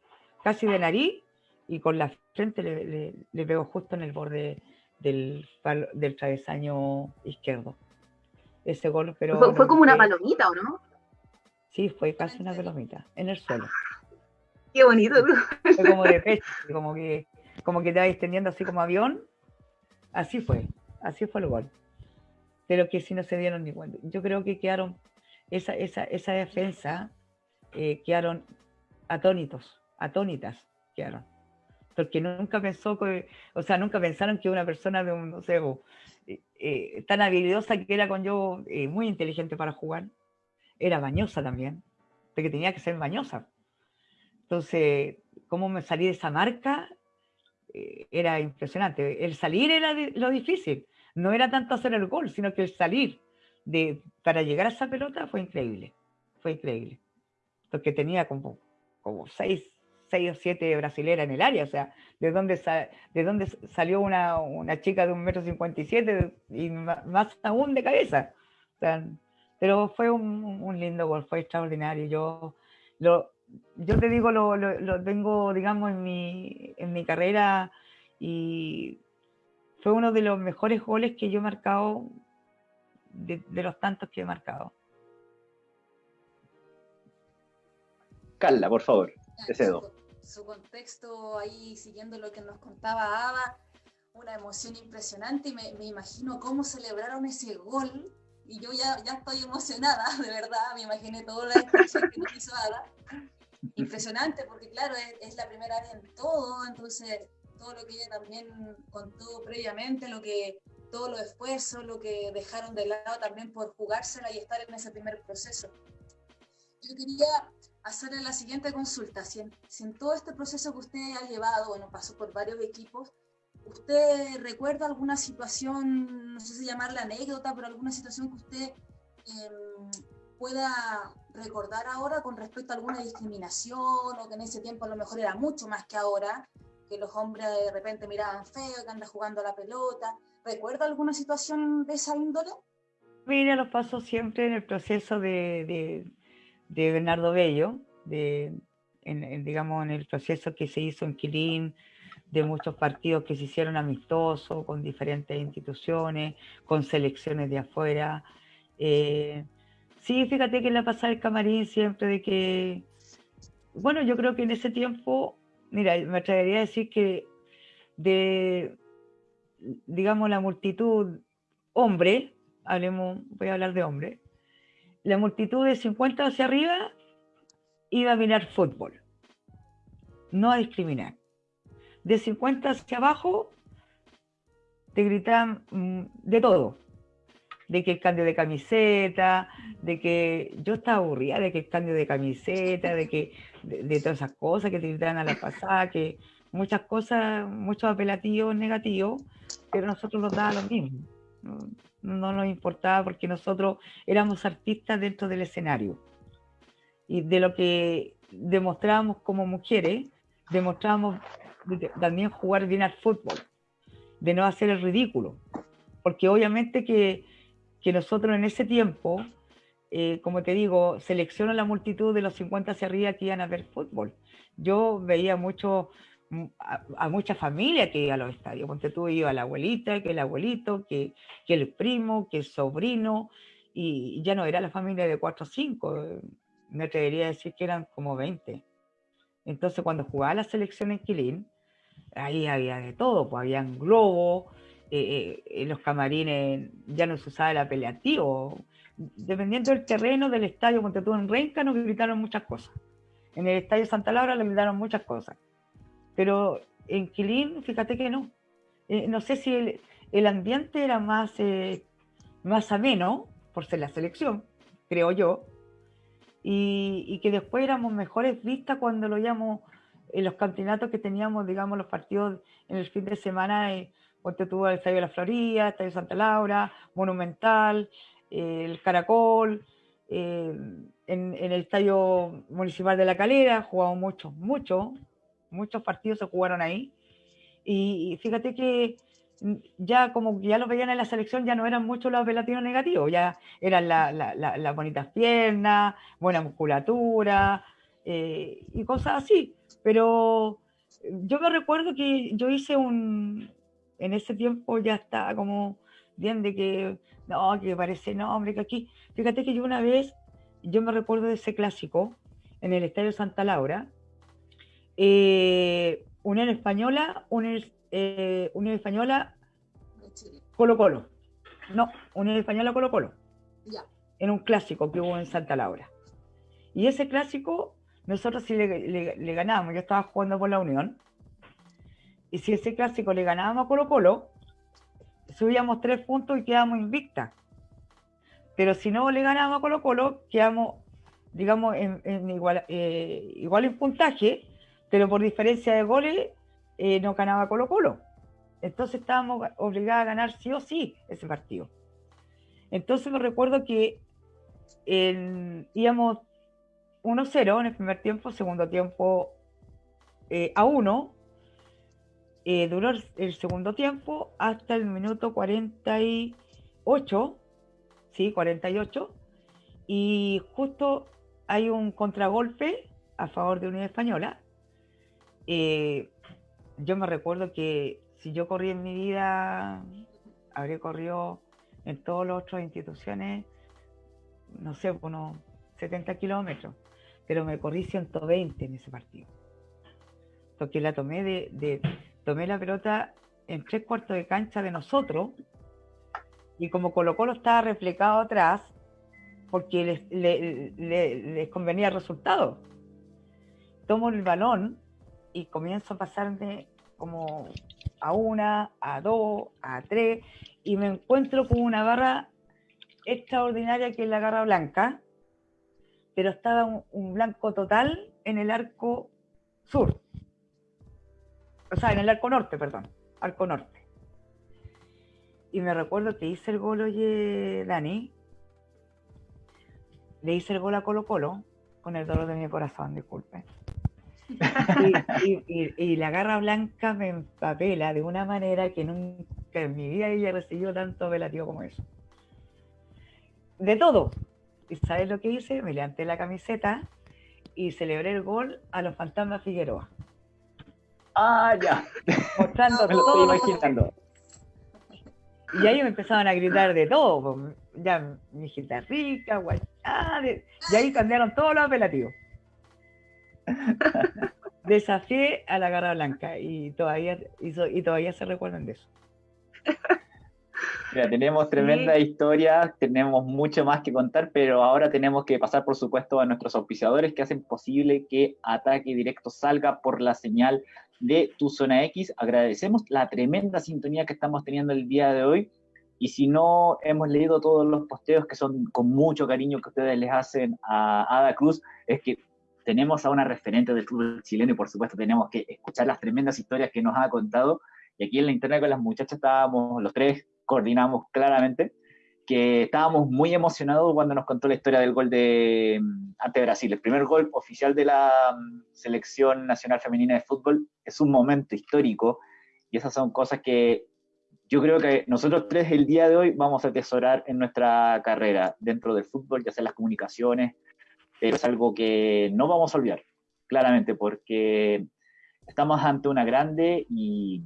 casi de nariz, y con la frente le, le, pego justo en el borde del, del travesaño izquierdo. Ese gol, pero. Fue, como una palomita, ¿o no? Sí, fue casi una palomita, en el suelo. Qué bonito. Fue como de pecho, como que, como que te extendiendo así como avión. Así fue, así fue el gol pero que si no se dieron ni cuenta. Yo creo que quedaron, esa, esa, esa defensa, eh, quedaron atónitos, atónitas quedaron. Porque nunca pensó que, o sea, nunca pensaron que una persona de un, no sé, eh, eh, tan habilidosa que era con yo, muy inteligente para jugar, era bañosa también, porque tenía que ser bañosa. Entonces, cómo me salí de esa marca era impresionante. El salir era lo difícil, no era tanto hacer el gol, sino que el salir de, para llegar a esa pelota fue increíble. Fue increíble. Porque tenía como, como seis, seis o siete brasileras en el área. O sea, de dónde, de dónde salió una, una, chica de un metro cincuenta y siete y más aún de cabeza. pero fue un, lindo gol, fue extraordinario. Yo, lo, yo te digo, lo, lo, tengo, digamos, en mi, en mi carrera y fue uno de los mejores goles que yo he marcado de, los tantos que he marcado. Carla, por favor, te cedo. Su, contexto ahí, siguiendo lo que nos contaba Ada, una emoción impresionante y me, imagino cómo celebraron ese gol y yo ya, ya estoy emocionada, de verdad, me imaginé toda la expresión que nos hizo Ada. Impresionante porque claro, es, es la primera vez en todo, entonces todo lo que ella también contó previamente, lo que, todo lo esfuerzo, lo que dejaron de lado también por jugársela y estar en ese primer proceso. Yo quería hacerle la siguiente consulta. Si en, todo este proceso que usted ha llevado, bueno, pasó por varios equipos, ¿usted recuerda alguna situación, no sé si llamarla anécdota, pero alguna situación que usted em, pueda recordar ahora con respecto a alguna discriminación o que en ese tiempo a lo mejor era mucho más que ahora, que los hombres de repente miraban feo, que anda jugando la pelota. ¿Recuerda alguna situación de esa índole? Mira, lo pasó siempre en el proceso de, Bernardo Bello, de, en, digamos, en el proceso que se hizo en Quilín, de muchos partidos que se hicieron amistosos con diferentes instituciones, con selecciones de afuera. Eh, sí, fíjate que la pasada el camarín siempre de que, bueno, yo creo que en ese tiempo mira, me atrevería a decir que de, digamos, la multitud hombre, hablemos, voy a hablar de hombre, la multitud de 50 hacia arriba iba a mirar fútbol, no a discriminar. De 50 hacia abajo te gritaban mm, de todo, de que el cambio de camiseta, de que yo estaba aburrida de que el cambio de camiseta, de que de, todas esas cosas que te gritan a la pasada, que muchas cosas, muchos apelativos negativos, pero nosotros nos daba lo mismo. No, nos importaba porque nosotros éramos artistas dentro del escenario. Y de lo que demostrábamos como mujeres, demostrábamos también jugar bien al fútbol, de no hacer el ridículo. Porque obviamente que, que nosotros en ese tiempo, eh, como te digo, selecciono la multitud de los 50 hacia arriba que iban a ver fútbol. Yo veía mucho a, mucha familia que iba a los estadios. Ponte tú, iba la abuelita, que el abuelito, que, el primo, que el sobrino, y ya no era la familia de cuatro o cinco, me atrevería a decir que eran como 20. Entonces, cuando jugaba la selección en Quilín, ahí había de todo, pues habían globos, eh, eh, los camarines ya no se usaba el apelativo. Dependiendo del terreno del estadio, ponte tú en Renca, nos gritaron muchas cosas. En el estadio Santa Laura le gritaron muchas cosas. Pero en Quilín, fíjate que no. Eh, no sé si el, ambiente era más, eh, más ameno, por ser la selección, creo yo, y, que después éramos mejores vistas cuando lo llamamos en los campeonatos que teníamos, digamos, los partidos en el fin de semana, eh, porque tuvo el Estadio de la Florida, el Estadio Santa Laura, Monumental, eh, el Caracol, en, en, el Estadio Municipal de La Calera, jugamos mucho, mucho, muchos partidos se jugaron ahí. Y, fíjate que ya como ya lo veían en la selección, ya no eran muchos los apelativos negativos, ya eran las la, bonitas piernas, buena musculatura eh, y cosas así. Pero yo me recuerdo que yo hice un, en ese tiempo ya estaba como bien de que, no, que parece nombre, que aquí, fíjate que yo una vez, yo me recuerdo de ese clásico en el Estadio Santa Laura, eh, Unión Española, Unión, eh, Unión Española, Colo Colo. No, Unión Española, Colo Colo. Ya. En un clásico que hubo en Santa Laura. Y ese clásico, nosotros sí le, le, ganábamos. Yo estaba jugando por la Unión. Y si ese clásico le ganábamos a Colo Colo, subíamos tres puntos y quedábamos invictas. Pero si no le ganábamos a Colo Colo, quedamos, digamos, en, igual, eh, igual en puntaje, pero por diferencia de goles eh, no ganaba Colo Colo. Entonces estábamos obligados a ganar sí o sí ese partido. Entonces me recuerdo que íbamos 1-0 en el primer tiempo, segundo tiempo eh, a 1. Eh, duró el segundo tiempo hasta el minuto 48, sí, 48, y justo hay un contragolpe a favor de Unidad Española, eh, yo me recuerdo que si yo corrí en mi vida, habría corrido en todas las otras instituciones, no sé, unos 70 kilómetros, pero me corrí 120 en ese partido. Porque la tomé de, tomé la pelota en tres cuartos de cancha de nosotros, y como Colo Colo estaba reflejado atrás, porque les, les convenía el resultado. Tomo el balón y comienzo a pasarme como a una, a dos, a tres, y me encuentro con una garra extraordinaria que es la garra blanca, pero estaba un, blanco total en el arco sur. O sea, en el arco norte, perdón, arco norte. Y me recuerdo que hice el gol, oye, Dani, le hice el gol a Colo Colo, con el dolor de mi corazón, disculpe y, la garra blanca me empapela de una manera que nunca en mi vida había recibido tanto apelativo como eso. De todo. ¿Y sabes lo que hice? Me levanté la camiseta y celebré el gol a los fantasmas Figueroa. Ah, ya. Mostrando todo. imaginando. Y ahí me empezaban a gritar de todo. Ya, mi hijita rica, guay. y ahí cambiaron todos los apelativos. Desafié a la garra blanca y todavía, y, todavía se recuerdan de eso. tenemos tremenda historia, tenemos mucho más que contar, pero ahora tenemos que pasar, por supuesto, a nuestros auspiciadores que hacen posible que Ataque Directo salga por la señal de tu zona X. Agradecemos la tremenda sintonía que estamos teniendo el día de hoy. Y si no hemos leído todos los posteos que son con mucho cariño que ustedes les hacen a Ada Cruz, es que tenemos a una referente del fútbol chileno y por supuesto tenemos que escuchar las tremendas historias que nos ha contado. Y aquí en la internet con las muchachas estábamos los tres coordinamos claramente, que estábamos muy emocionados cuando nos contó la historia del gol de mm, ante Brasil. El primer gol oficial de la mm, selección nacional femenina de fútbol es un momento histórico y esas son cosas que yo creo que nosotros tres el día de hoy vamos a atesorar en nuestra carrera dentro del fútbol, ya sea las comunicaciones, pero es algo que no vamos a olvidar, claramente, porque estamos ante una grande y,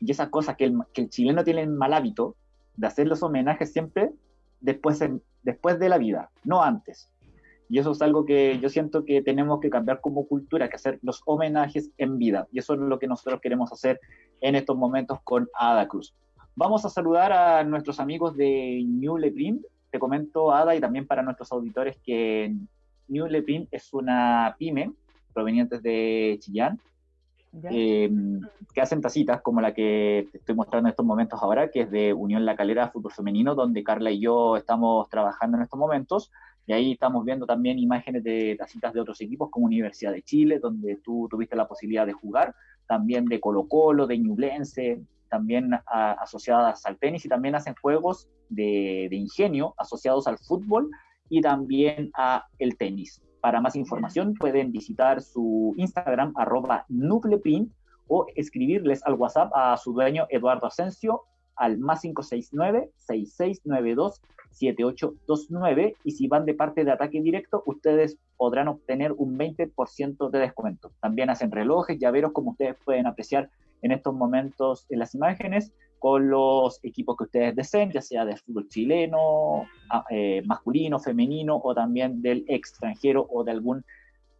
y esas cosas que el, que el chileno tiene el mal hábito de hacer los homenajes siempre después, después de la vida, no antes. Y eso es algo que yo siento que tenemos que cambiar como cultura, que hacer los homenajes en vida. Y eso es lo que nosotros queremos hacer en estos momentos con Ada Cruz. Vamos a saludar a nuestros amigos de New Leprint. Te comento, Ada, y también para nuestros auditores, que New Leprint es una pyme proveniente de Chillán, em, que hacen tacitas como la que te estoy mostrando en estos momentos ahora, que es de Unión La Calera Fútbol Femenino, donde Carla y yo estamos trabajando en estos momentos. Y ahí estamos viendo también imágenes de tacitas de otros equipos como Universidad de Chile, donde tú tuviste la posibilidad de jugar, también de Colo Colo, de Ñublense, también asociadas al tenis y también hacen juegos de, ingenio asociados al fútbol y también a el tenis. Para más información pueden visitar su Instagram arroba o escribirles al WhatsApp a su dueño Eduardo Asensio al más 569-6692-7829 y si van de parte de ataque directo, ustedes podrán obtener un 20% de descuento. También hacen relojes, llaveros, como ustedes pueden apreciar en estos momentos en las imágenes, con los equipos que ustedes deseen, ya sea del fútbol chileno, eh, masculino, femenino o también del extranjero o de algún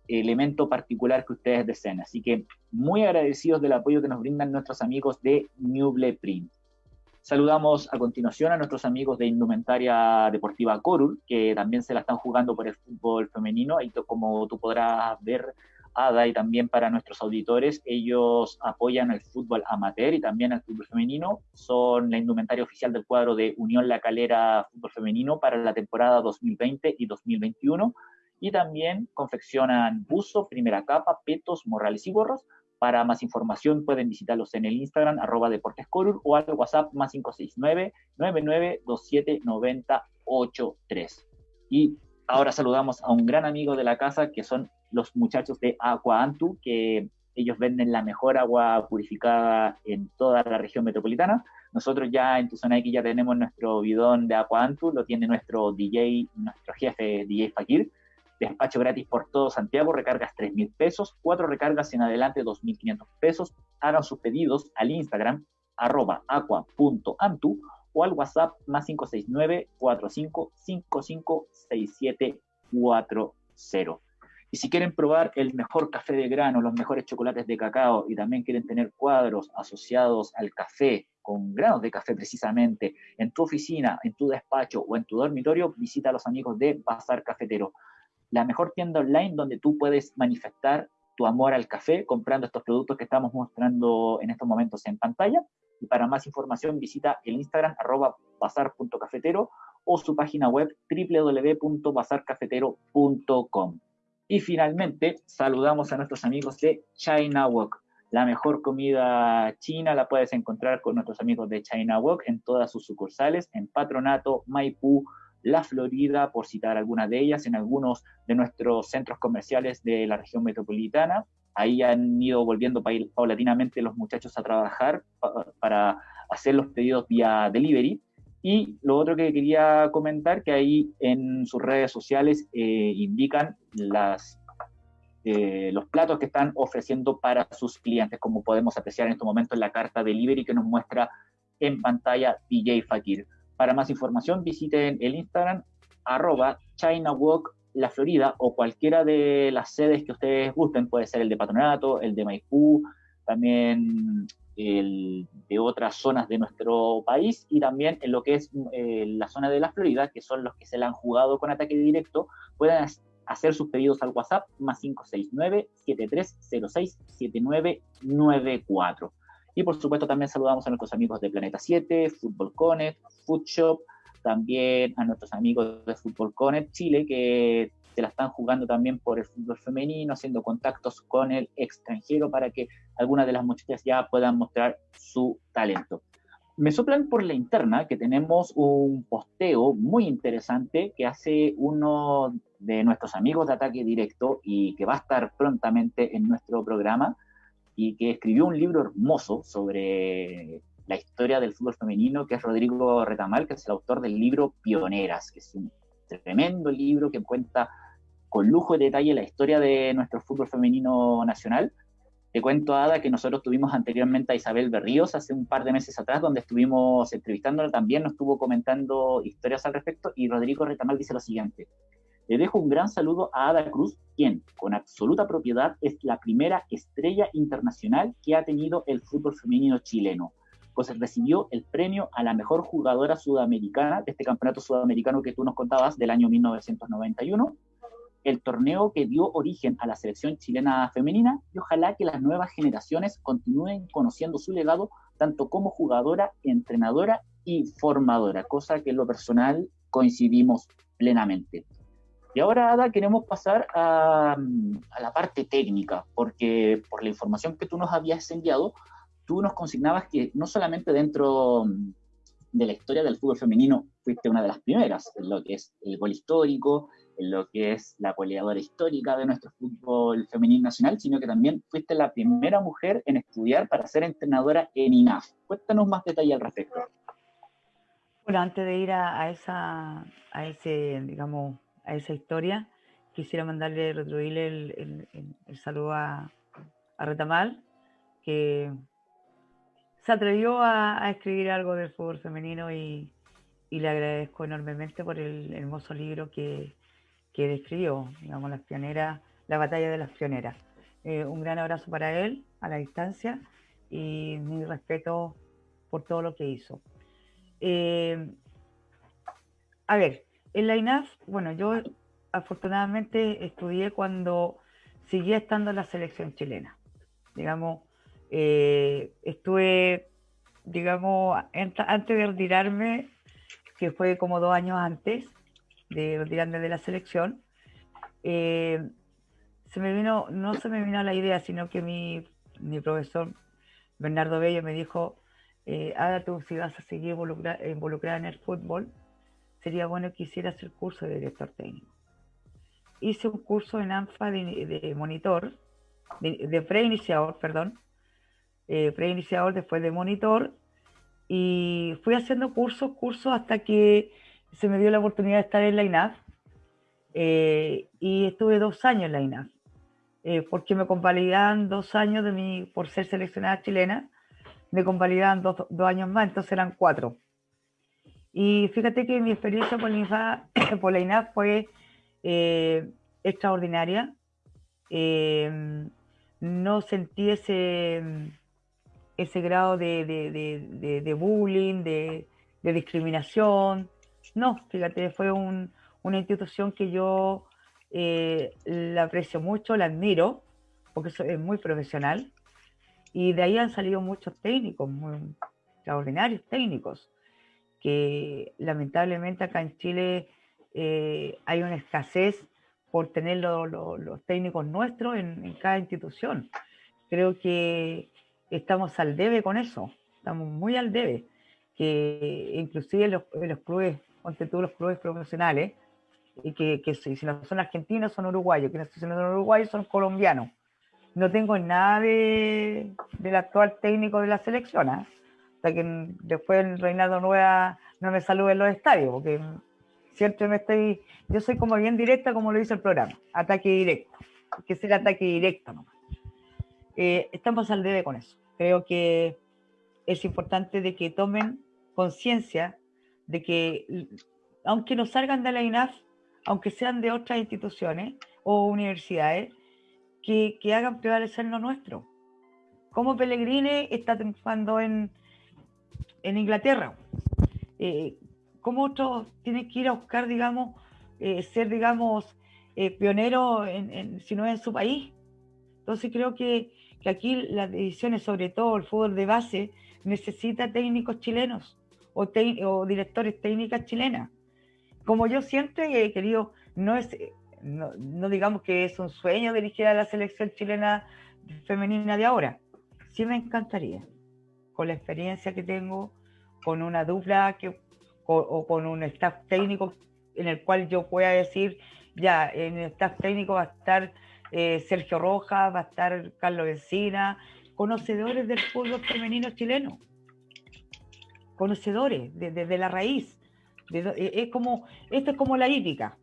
elemento particular que ustedes deseen. Así que muy agradecidos del apoyo que nos brindan nuestros amigos de Newble Print. Saludamos a continuación a nuestros amigos de Indumentaria Deportiva Corul, que también se la están jugando por el fútbol femenino. Y como tú podrás ver, Ada, y también para nuestros auditores, ellos apoyan el fútbol amateur y también el fútbol femenino. Son la indumentaria oficial del cuadro de Unión La Calera Fútbol Femenino para la temporada 2020 y 2021. Y también confeccionan buzo, primera capa, petos, morrales y gorros para más información pueden visitarlos en el Instagram, arroba deportescorur, o al WhatsApp más 569-9927-9083. Y ahora saludamos a un gran amigo de la casa, que son los muchachos de Aqua Antu, que ellos venden la mejor agua purificada en toda la región metropolitana. Nosotros ya en zona X ya tenemos nuestro bidón de Aqua Antu, lo tiene nuestro DJ, nuestro jefe DJ Fakir, despacho gratis por todo Santiago, recargas 3 mil pesos, cuatro recargas en adelante 2.500 pesos. Hagan sus pedidos al Instagram arroba aqua.antu o al WhatsApp más 569 45556740. Y si quieren probar el mejor café de grano, los mejores chocolates de cacao y también quieren tener cuadros asociados al café, con granos de café precisamente, en tu oficina, en tu despacho o en tu dormitorio, visita a los amigos de Bazar Cafetero la mejor tienda online donde tú puedes manifestar tu amor al café comprando estos productos que estamos mostrando en estos momentos en pantalla. Y para más información visita el Instagram arroba bazar.cafetero o su página web www.bazarcafetero.com. Y finalmente saludamos a nuestros amigos de China Walk. La mejor comida china la puedes encontrar con nuestros amigos de China Walk en todas sus sucursales, en Patronato, Maipú, la Florida, por citar algunas de ellas, en algunos de nuestros centros comerciales de la región metropolitana. Ahí han ido volviendo paulatinamente los muchachos a trabajar para hacer los pedidos vía delivery. Y lo otro que quería comentar, que ahí en sus redes sociales eh, indican eh, los platos que están ofreciendo para sus clientes, como podemos apreciar en este momento en la carta delivery que nos muestra en pantalla DJ Fakir. Para más información visiten el Instagram arroba ChinaWalk La Florida o cualquiera de las sedes que ustedes gusten, puede ser el de Patronato, el de Maipú, también el de otras zonas de nuestro país y también en lo que es eh, la zona de la Florida, que son los que se la han jugado con ataque directo, pueden hacer sus pedidos al WhatsApp más 569-7306-7994. Y por supuesto también saludamos a nuestros amigos de Planeta 7, Fútbol Connect, Food Shop, también a nuestros amigos de Fútbol Connect Chile que se la están jugando también por el fútbol femenino, haciendo contactos con el extranjero para que algunas de las muchachas ya puedan mostrar su talento. me soplan por la interna que tenemos un posteo muy interesante que hace uno de nuestros amigos de Ataque Directo y que va a estar prontamente en nuestro programa y que escribió un libro hermoso sobre la historia del fútbol femenino, que es Rodrigo Retamal, que es el autor del libro Pioneras, que es un tremendo libro que cuenta con lujo de detalle la historia de nuestro fútbol femenino nacional te cuento, Ada, que nosotros tuvimos anteriormente a Isabel Berríos hace un par de meses atrás, donde estuvimos entrevistándola también, nos estuvo comentando historias al respecto, y Rodrigo Retamal dice lo siguiente. Le dejo un gran saludo a Ada Cruz, quien, con absoluta propiedad, es la primera estrella internacional que ha tenido el fútbol femenino chileno, pues recibió el premio a la mejor jugadora sudamericana de este campeonato sudamericano que tú nos contabas del año 1991 el torneo que dio origen a la selección chilena femenina y ojalá que las nuevas generaciones continúen conociendo su legado tanto como jugadora, entrenadora y formadora, cosa que en lo personal coincidimos plenamente. Y ahora, Ada, queremos pasar a, a, la parte técnica, porque por la información que tú nos habías enviado, tú nos consignabas que no solamente dentro de la historia del fútbol femenino fuiste una de las primeras, en lo que es el gol histórico, en lo que es la goleadora histórica de nuestro fútbol femenino nacional, sino que también fuiste la primera mujer en estudiar para ser entrenadora en INAF. Cuéntanos más detalle al respecto. Bueno, antes de ir a, esa, a ese, digamos, a esa historia, quisiera mandarle, retribuirle el, el, saludo a, a, Retamal, que se atrevió a, escribir algo del fútbol femenino y, y le agradezco enormemente por el hermoso libro que, que describió, digamos, las pioneras, la batalla de las pioneras. Eh, un gran abrazo para él a la distancia y mi respeto por todo lo que hizo. Eh, a ver, en la INAF, bueno, yo afortunadamente estudié cuando seguía estando en la selección chilena. Digamos, eh, estuve, digamos, antes de retirarme, que fue como dos años antes, de retirarme de la selección, eh, se me vino, no se me vino la idea, sino que mi, profesor Bernardo Bello me dijo, eh, Ada, tú si vas a seguir involucrada, en el fútbol, sería bueno que hicieras el curso de director técnico. Hice un curso en ANFA de, monitor, de, preiniciador, perdón, eh, preiniciador después de monitor, y fui haciendo cursos, cursos hasta que se me dio la oportunidad de estar en la INAF eh, y estuve dos años en la INAF, eh, porque me convalidaban dos años de mi, por ser seleccionada chilena, me convalidaban dos, años más, entonces eran cuatro. Y fíjate que mi experiencia por la INAF, por la INAF fue eh, extraordinaria. no sentí ese, ese grado de, de, de bullying, de, discriminación, no, fíjate, fue una institución que yo eh, la aprecio mucho, la admiro, porque es muy profesional, y de ahí han salido muchos técnicos, muy extraordinarios técnicos, que lamentablemente acá en Chile eh, hay una escasez por tener los técnicos nuestros en, cada institución. Creo que estamos al debe con eso, estamos muy al debe, que inclusive los, los clubes ponte tú los clubes profesionales, y que, que si, no son argentinos son uruguayos, que si no son uruguayos son colombianos. No tengo nada de, del actual técnico de la selección, ¿eh? hasta que después el Reinaldo Nueva no me salude en los estadios, porque siempre me estoy, yo soy como bien directa como lo dice el programa, ataque directo, que ser ataque directo nomás. Eh, estamos al debe con eso. Creo que es importante de que tomen conciencia de que, aunque no salgan de la INAF, aunque sean de otras instituciones o universidades, que, hagan prevalecer lo nuestro. Como Pellegrini está triunfando en, en Inglaterra. Eh, como otros tienen que ir a buscar, digamos, eh, ser, digamos, eh, pionero en, si no es en su país. Entonces creo que, que aquí las decisiones, sobre todo el fútbol de base, necesita técnicos chilenos o, directores técnicas chilenas. Como yo siempre he querido, no es, no, digamos que es un sueño dirigir a la selección chilena femenina de ahora. Sí me encantaría, con la experiencia que tengo, con una dupla que, o, con un staff técnico en el cual yo pueda decir, ya, en el staff técnico va a estar eh, Sergio Rojas, va a estar Carlos Encina, conocedores del fútbol femenino chileno, conocedores desde la raíz. Eh, es como, esto es como la hípica,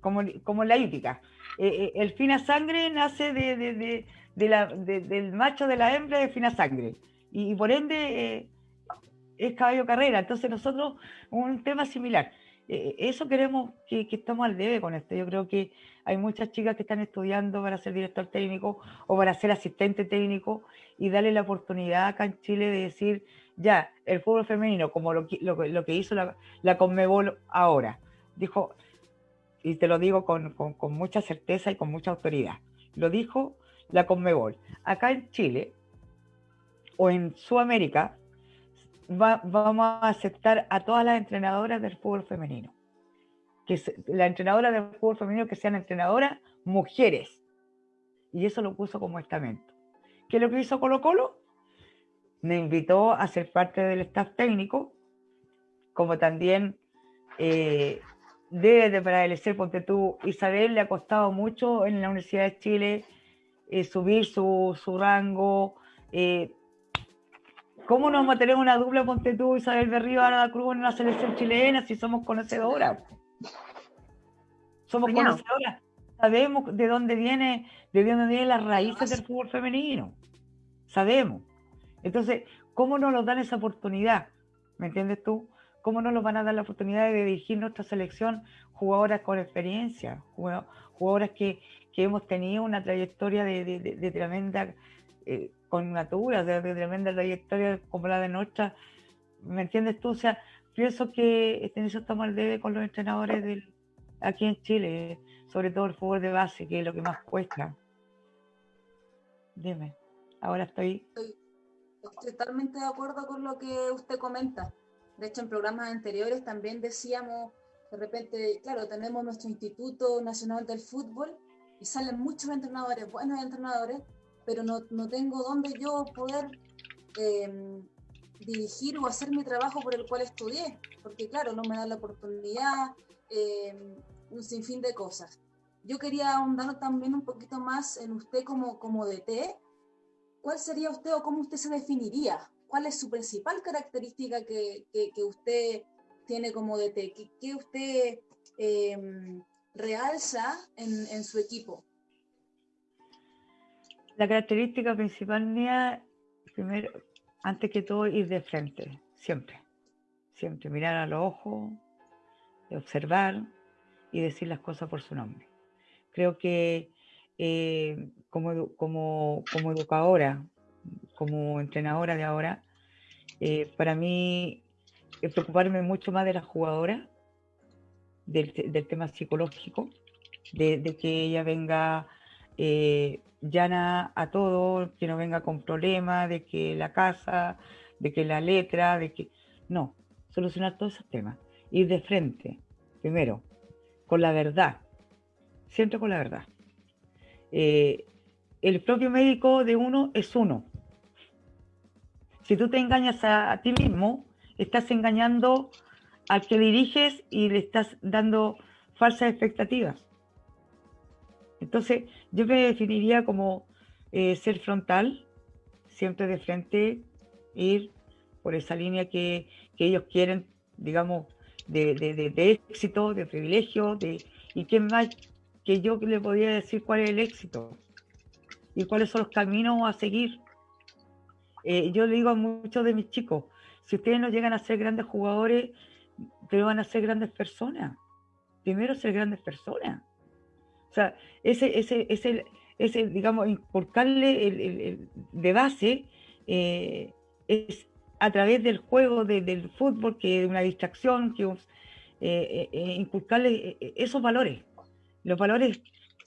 como, como la hípica. Eh, el fina sangre nace de, del macho de la hembra de fina sangre y, por ende es caballo carrera. Entonces nosotros, un tema similar. Eh, eso queremos que, estamos al debe con esto. Yo creo que hay muchas chicas que están estudiando para ser director técnico o para ser asistente técnico y darle la oportunidad acá en Chile de decir, ya, el fútbol femenino, como lo, lo, que hizo la, Conmebol ahora, dijo, y te lo digo con, con mucha certeza y con mucha autoridad, lo dijo la Conmebol. Acá en Chile o en Sudamérica vamos a aceptar a todas las entrenadoras del fútbol femenino. Que la entrenadora del fútbol femenino que sean entrenadoras mujeres. Y eso lo puso como estamento. ¿Qué es lo que hizo Colo Colo? Me invitó a ser parte del staff técnico, como también eh, debe de prevalecer, ponte tú, Isabel le ha costado mucho en la Universidad de Chile eh, subir su, su rango, eh, ¿Cómo nos vamos a tener una dupla Ponte tú, Isabel Berrío, la Cruz en la selección chilena si somos conocedoras? Somos conocedoras. Sabemos de dónde viene, de dónde vienen las raíces del fútbol femenino. Sabemos. Entonces, ¿cómo nos nos dan esa oportunidad? ¿Me entiendes tú? ¿Cómo nos van a dar la oportunidad de dirigir nuestra selección jugadoras con experiencia, jugadoras que, hemos tenido una trayectoria de, tremenda eh, con natura, de, tremenda trayectoria como la de nuestra. ¿Me entiendes tú? O sea, pienso que eso estamos al debe con los entrenadores del, aquí en Chile, sobre todo el fútbol de base, que es lo que más cuesta. Dime, ahora estoy... Estoy totalmente de acuerdo con lo que usted comenta. De hecho, en programas anteriores también decíamos, de repente, claro, tenemos nuestro Instituto Nacional del Fútbol y salen muchos entrenadores, buenos entrenadores, pero no, no tengo dónde yo poder em, dirigir o hacer mi trabajo por el cual estudié, porque claro, no me dan la oportunidad, em, un sinfín de cosas. Yo quería ahondar también un poquito más en usted como, como DT. ¿Cuál sería usted o cómo usted se definiría? ¿Cuál es su principal característica que, que, usted tiene como DT? ¿Qué, qué usted em, realza en, en su equipo? La característica principal mía, primero, antes que todo, ir de frente, siempre. Siempre mirar a los ojos, observar y decir las cosas por su nombre. Creo que eh, como, como, como, educadora, como entrenadora de ahora, eh, para mí es preocuparme mucho más de la jugadora, del, tema psicológico, de, que ella venga eh, llana a todo, que no venga con problemas, de que la casa, de que la letra, de que... No, solucionar todos esos temas. Ir de frente, primero, con la verdad, siempre con la verdad. Eh, el propio médico de uno es uno. Si tú te engañas a, a ti mismo, estás engañando al que diriges y le estás dando falsas expectativas. Entonces, yo me definiría como eh, ser frontal, siempre de frente, ir por esa línea que, ellos quieren, digamos, de, éxito, de privilegio, de, y qué más que yo le podría decir cuál es el éxito y cuáles son los caminos a seguir. Eh, yo le digo a muchos de mis chicos, si ustedes no llegan a ser grandes jugadores, pero van a ser grandes personas. Primero ser grandes personas. O sea, ese, ese, ese, ese digamos, inculcarle el, de base eh, es a través del juego del fútbol, que es una distracción, que eh, eh, inculcarle esos valores, los valores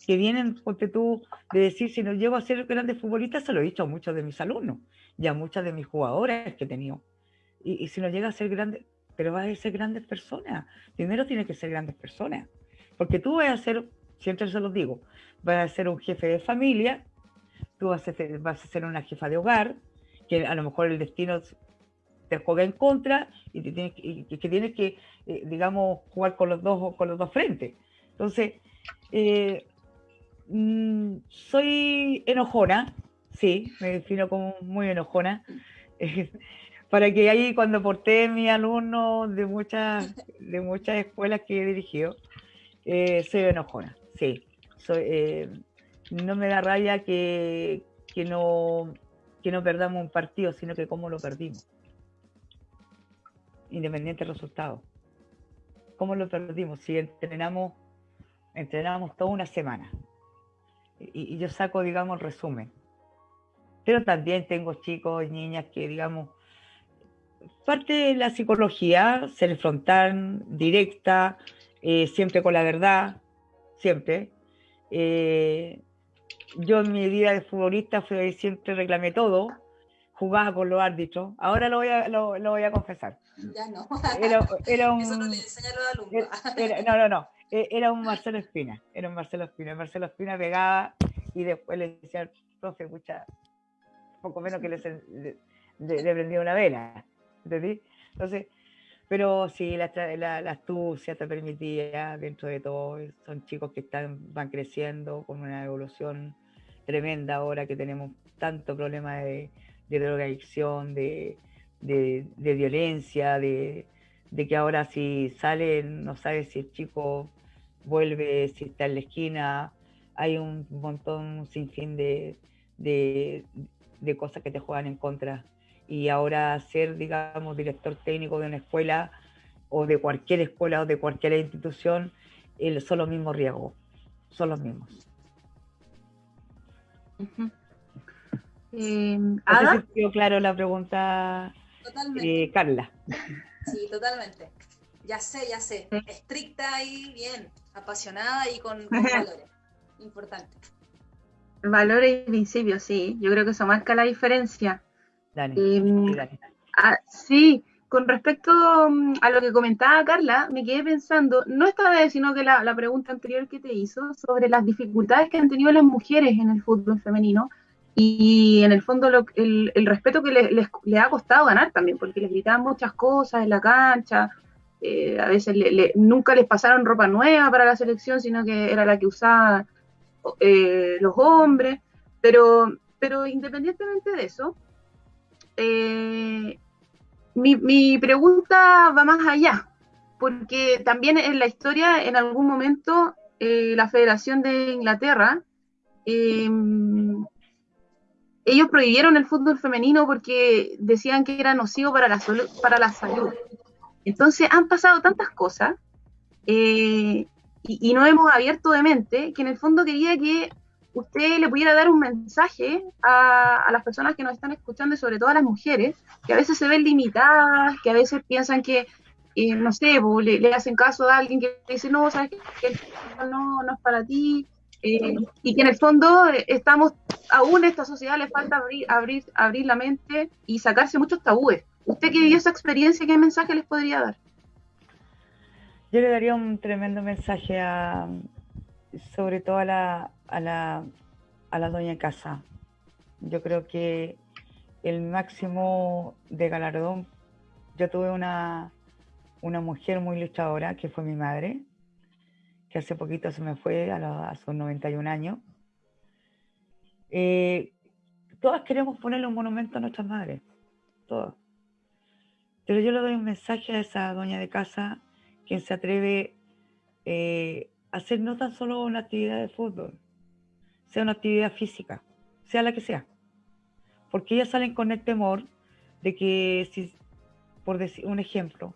que vienen, porque tú, de decir, si no llego a ser grande futbolista, se lo he dicho a muchos de mis alumnos y a muchas de mis jugadoras que he tenido. Y, y si no llega a ser grande, pero vas a ser grandes personas. Primero tienes que ser grandes personas, porque tú vas a ser siempre se los digo, vas a ser un jefe de familia, tú vas a, ser, vas a ser una jefa de hogar, que a lo mejor el destino te juega en contra y, te tienes, que tienes que, eh, digamos, jugar con los dos, con los dos frentes. Entonces, eh, mm, soy enojona, sí, me defino como muy enojona, para que ahí cuando porté mi alumno de muchas, de muchas escuelas que he dirigido, eh, soy enojona, Soy, no me da raya que, que, no, que no perdamos un partido, sino que cómo lo perdimos independiente del resultado. ¿Cómo lo perdimos? Si entrenamos, entrenamos toda una semana y, yo saco, digamos, el resumen. Pero también tengo chicos y niñas que, digamos, parte de la psicología, ser frontal, directa, eh, siempre con la verdad, siempre. Eh, yo en mi vida de futbolista fui, siempre reclamé todo, jugaba con los árbitros. Ahora lo voy a, lo, voy a confesar. Ya no. Era, un, Eso no le enseña a los alumnos. no, no, no. E, era un Marcelo Espina. Era un Marcelo Espina. Marcelo Espina pegaba y después le decía al profe, escucha, poco menos que le, le, prendía una vela. ¿Entendí? Entonces, pero sí, la, la, la, astucia te permitía, dentro de todo, son chicos que están, van creciendo con una evolución tremenda ahora que tenemos tanto problema de, de drogadicción, de, de, violencia, de, que ahora si sale no sabe si el chico vuelve, si está en la esquina, hay un montón, un sinfín de, de, cosas que te juegan en contra. Y ahora ser, digamos, director técnico de una escuela o de cualquier escuela o de cualquier institución, son los mismos riesgos, son los mismos. Eh, ¿Ada? claro la pregunta, eh, Carla. Sí, totalmente. Ya sé, ya sé. Estricta y bien, apasionada y con, valores. Importante. Valores y principios, sí. Yo creo que eso marca la diferencia. Dale, em, ah, sí, con respecto mm, a lo que comentaba Carla, me quedé pensando, no esta vez, sino que la, la pregunta anterior que te hizo sobre las dificultades que han tenido las mujeres en el fútbol femenino y en el fondo el, respeto que les, ha costado ganar también, porque les gritaban muchas cosas en la cancha, eh, a veces nunca les pasaron ropa nueva para la selección, sino que era la que usaban eh, los hombres, pero, pero independientemente de eso, eh, mi, pregunta va más allá, porque también en la historia, en algún momento, la Federación de Inglaterra ellos prohibieron el fútbol femenino porque decían que era nocivo para la, salud. Entonces han pasado tantas cosas eh, y, no hemos abierto de mente que en el fondo quería que usted le pudiera dar un mensaje a, las personas que nos están escuchando y sobre todo a las mujeres, que a veces se ven limitadas, que a veces piensan que, eh, no sé, le, hacen caso a alguien que dice, no, sabes que no, no es para ti, eh, y que en el fondo eh, estamos, aún a esta sociedad le falta abrir, abrir, abrir la mente y sacarse muchos tabúes. ¿Usted que vivió esa experiencia, qué mensaje les podría dar? Yo le daría un tremendo mensaje a, sobre todo a la, a la, a la doña casa. Yo creo que el máximo de galardón, yo tuve una, una mujer muy luchadora, que fue mi madre, que hace poquito se me fue a, sus 91 años. Eh, todas queremos ponerle un monumento a nuestras madres, todas. Pero yo le doy un mensaje a esa doña de casa, quien se atreve eh, a hacer no tan solo una actividad de fútbol, sea una actividad física, sea la que sea. Porque ellas salen con el temor de que, si, por decir un ejemplo,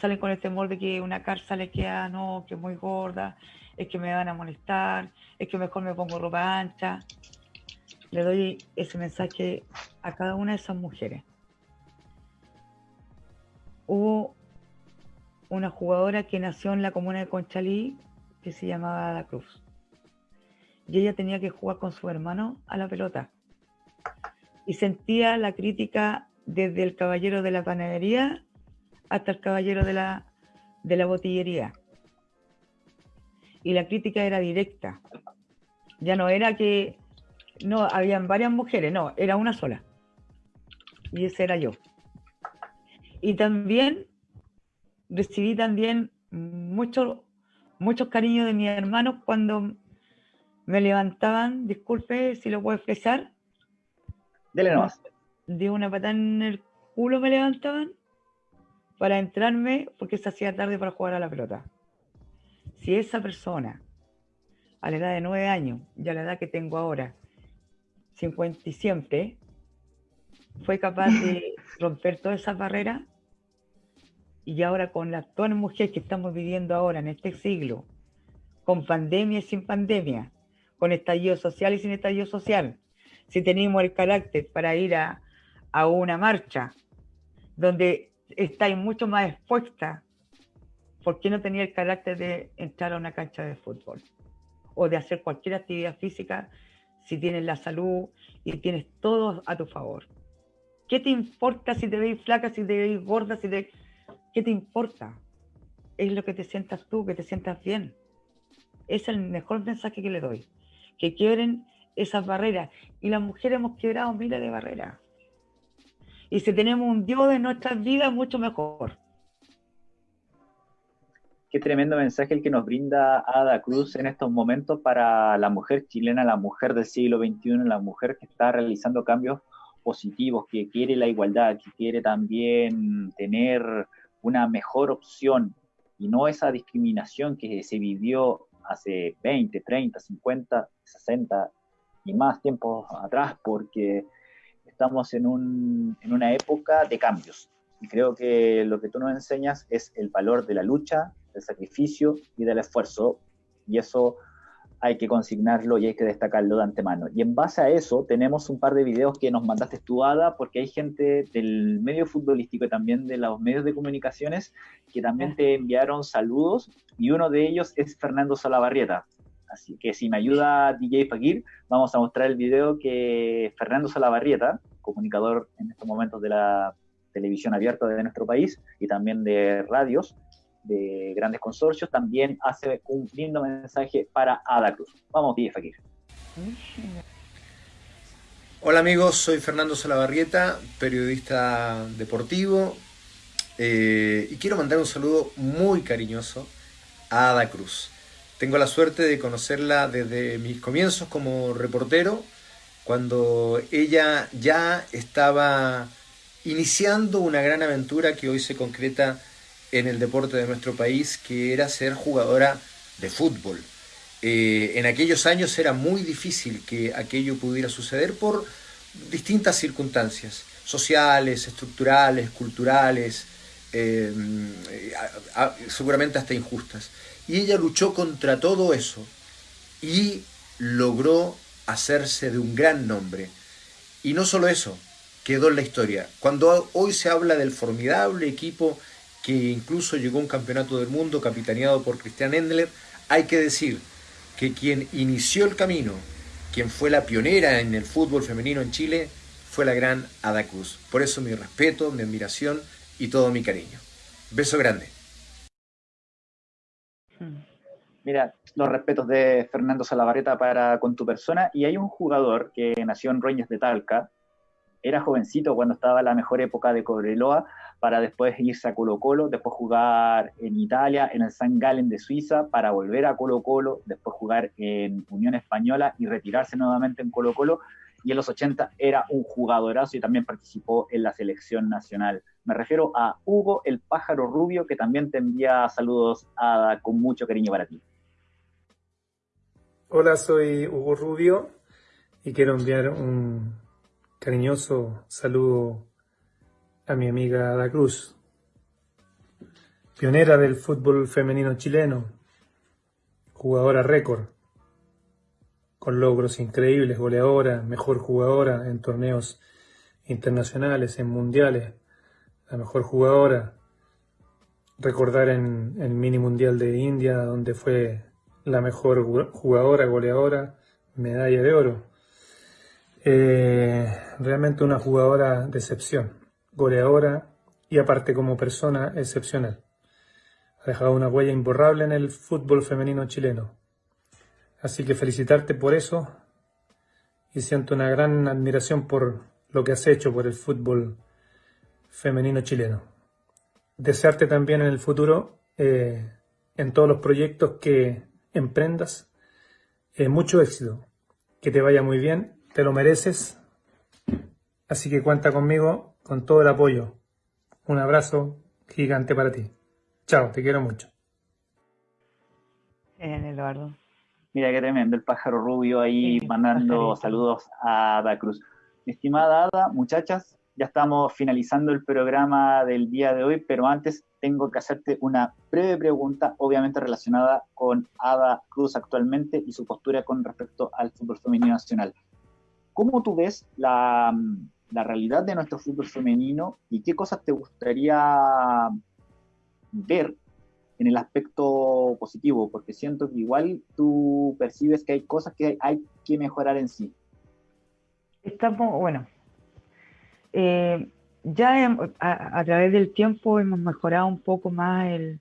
salen con el temor de que una carza le queda, no, que es muy gorda, es que me van a molestar, es que mejor me pongo ropa ancha. Le doy ese mensaje a cada una de esas mujeres. Hubo una jugadora que nació en la comuna de Conchalí que se llamaba La Cruz. Y ella tenía que jugar con su hermano a la pelota. Y sentía la crítica desde el caballero de la panadería hasta el caballero de la, de la botillería. Y la crítica era directa. Ya no era que no habían varias mujeres, no, era una sola. Y ese era yo. y también recibí también mucho, muchos cariños de mis hermanos cuando me levantaban, disculpe si lo puedo expresar. Dele nomás. De una patada en el culo me levantaban para entrarme porque se hacía tarde para jugar a la pelota. Si esa persona, a la edad de nueve años y a la edad que tengo ahora, 50 y siempre, fue capaz de romper todas esas barreras y ahora con la actual mujer que estamos viviendo ahora en este siglo, con pandemia y sin pandemia, con estallido social y sin estallido social, si tenemos el carácter para ir a, a una marcha donde estáis mucho más expuesta, ¿por qué no tenía el carácter de entrar a una cancha de fútbol? O de hacer cualquier actividad física si tienes la salud y tienes todo a tu favor. ¿Qué te importa si te veis flaca, si te veis gorda, si. ¿Qué te importa? Es lo que te sientas tú, que te sientas bien. Es el mejor mensaje que le doy. Que quiebren esas barreras. Y las mujeres hemos quebrado miles de barreras. Y si tenemos un Dios en nuestras vidas, mucho mejor. Qué tremendo mensaje el que nos brinda Ada Cruz en estos momentos para la mujer chilena, la mujer del siglo XXI, la mujer que está realizando cambios positivos, que quiere la igualdad, que quiere también tener una mejor opción y no esa discriminación que se vivió hace 20, 30, 50, 60 y más tiempos atrás, porque estamos en, un, en una época de cambios. Y creo que lo que tú nos enseñas es el valor de la lucha, del sacrificio y del esfuerzo. Y eso hay que consignarlo y hay que destacarlo de antemano. Y en base a eso tenemos un par de videos que nos mandaste tú, Ada, porque hay gente del medio futbolístico y también de los medios de comunicaciones que también te enviaron saludos y uno de ellos es Fernando Salabarrieta. Así que si me ayuda DJ Fakir, vamos a mostrar el video que Fernando Salabarrieta, comunicador en estos momentos de la televisión abierta de nuestro país y también de radios, de grandes consorcios, también hace un lindo mensaje para Ada Cruz. Vamos, DJ Fakir. Hola amigos, soy Fernando Salabarrieta, periodista deportivo, eh, y quiero mandar un saludo muy cariñoso a Ada Cruz. Tengo la suerte de conocerla desde mis comienzos como reportero, cuando ella ya estaba iniciando una gran aventura que hoy se concreta en el deporte de nuestro país, que era ser jugadora de fútbol. Eh, en aquellos años era muy difícil que aquello pudiera suceder por distintas circunstancias, sociales, estructurales, culturales, eh, seguramente hasta injustas. Y ella luchó contra todo eso y logró hacerse de un gran nombre. Y no solo eso, quedó en la historia. Cuando hoy se habla del formidable equipo que incluso llegó a un campeonato del mundo capitaneado por Christian Endler, hay que decir que quien inició el camino, quien fue la pionera en el fútbol femenino en Chile, fue la gran Ada Cruz. Por eso mi respeto, mi admiración y todo mi cariño. Beso grande. Mira, los respetos de Fernando Salavareta para con tu persona. Y hay un jugador que nació en Roñas de Talca, era jovencito cuando estaba la mejor época de Cobreloa, para después irse a Colo Colo, después jugar en Italia, en el San Galen de Suiza, para volver a Colo Colo, después jugar en Unión Española y retirarse nuevamente en Colo Colo. Y en los 80 era un jugadorazo y también participó en la selección nacional. Me refiero a Hugo el Pájaro Rubio, que también te envía saludos con mucho cariño para ti. Hola, soy Hugo Rubio y quiero enviar un cariñoso saludo a mi amiga Ada Cruz, pionera del fútbol femenino chileno, jugadora récord, con logros increíbles, goleadora, mejor jugadora en torneos internacionales, en mundiales, la mejor jugadora. Recordar en el mini mundial de India, donde fue la mejor jugadora, goleadora, medalla de oro. Eh, realmente una jugadora de excepción goleadora y aparte como persona excepcional. Ha dejado una huella imborrable en el fútbol femenino chileno. Así que felicitarte por eso y siento una gran admiración por lo que has hecho por el fútbol femenino chileno. desearte también en el futuro, eh, en todos los proyectos que emprendas, eh, mucho éxito, que te vaya muy bien, te lo mereces, así que cuenta conmigo con todo el apoyo. Un abrazo gigante para ti. Chao, te quiero mucho. Bien, Eduardo. Mira qué tremendo, el pájaro rubio ahí mandando saludos a Ada Cruz. estimada Ada, muchachas, ya estamos finalizando el programa del día de hoy, pero antes tengo que hacerte una breve pregunta, obviamente relacionada con Ada Cruz actualmente y su postura con respecto al fútbol femenino nacional. ¿Cómo tú ves la, realidad de nuestro fútbol femenino y qué cosas te gustaría ver en el aspecto positivo, porque siento que igual tú percibes que hay cosas que hay, que mejorar en sí. Estamos, bueno, eh, ya a, través del tiempo hemos mejorado un poco más el,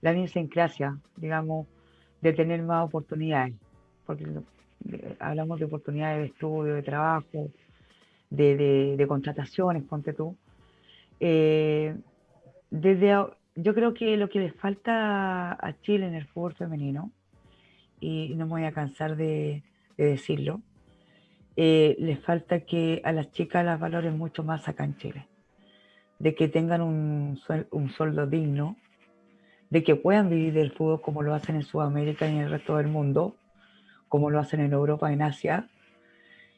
la idiosincrasia, digamos, de tener más oportunidades, porque hablamos de oportunidades de estudio, de trabajo, de, contrataciones, ponte tú. Eh, desde yo creo que lo que le falta a Chile en el fútbol femenino, y no me voy a cansar de, decirlo, eh, le falta que a las chicas las valoren mucho más acá en Chile, de que tengan un, un sueldo digno, de que puedan vivir del fútbol como lo hacen en Sudamérica y en el resto del mundo, como lo hacen en Europa, en Asia,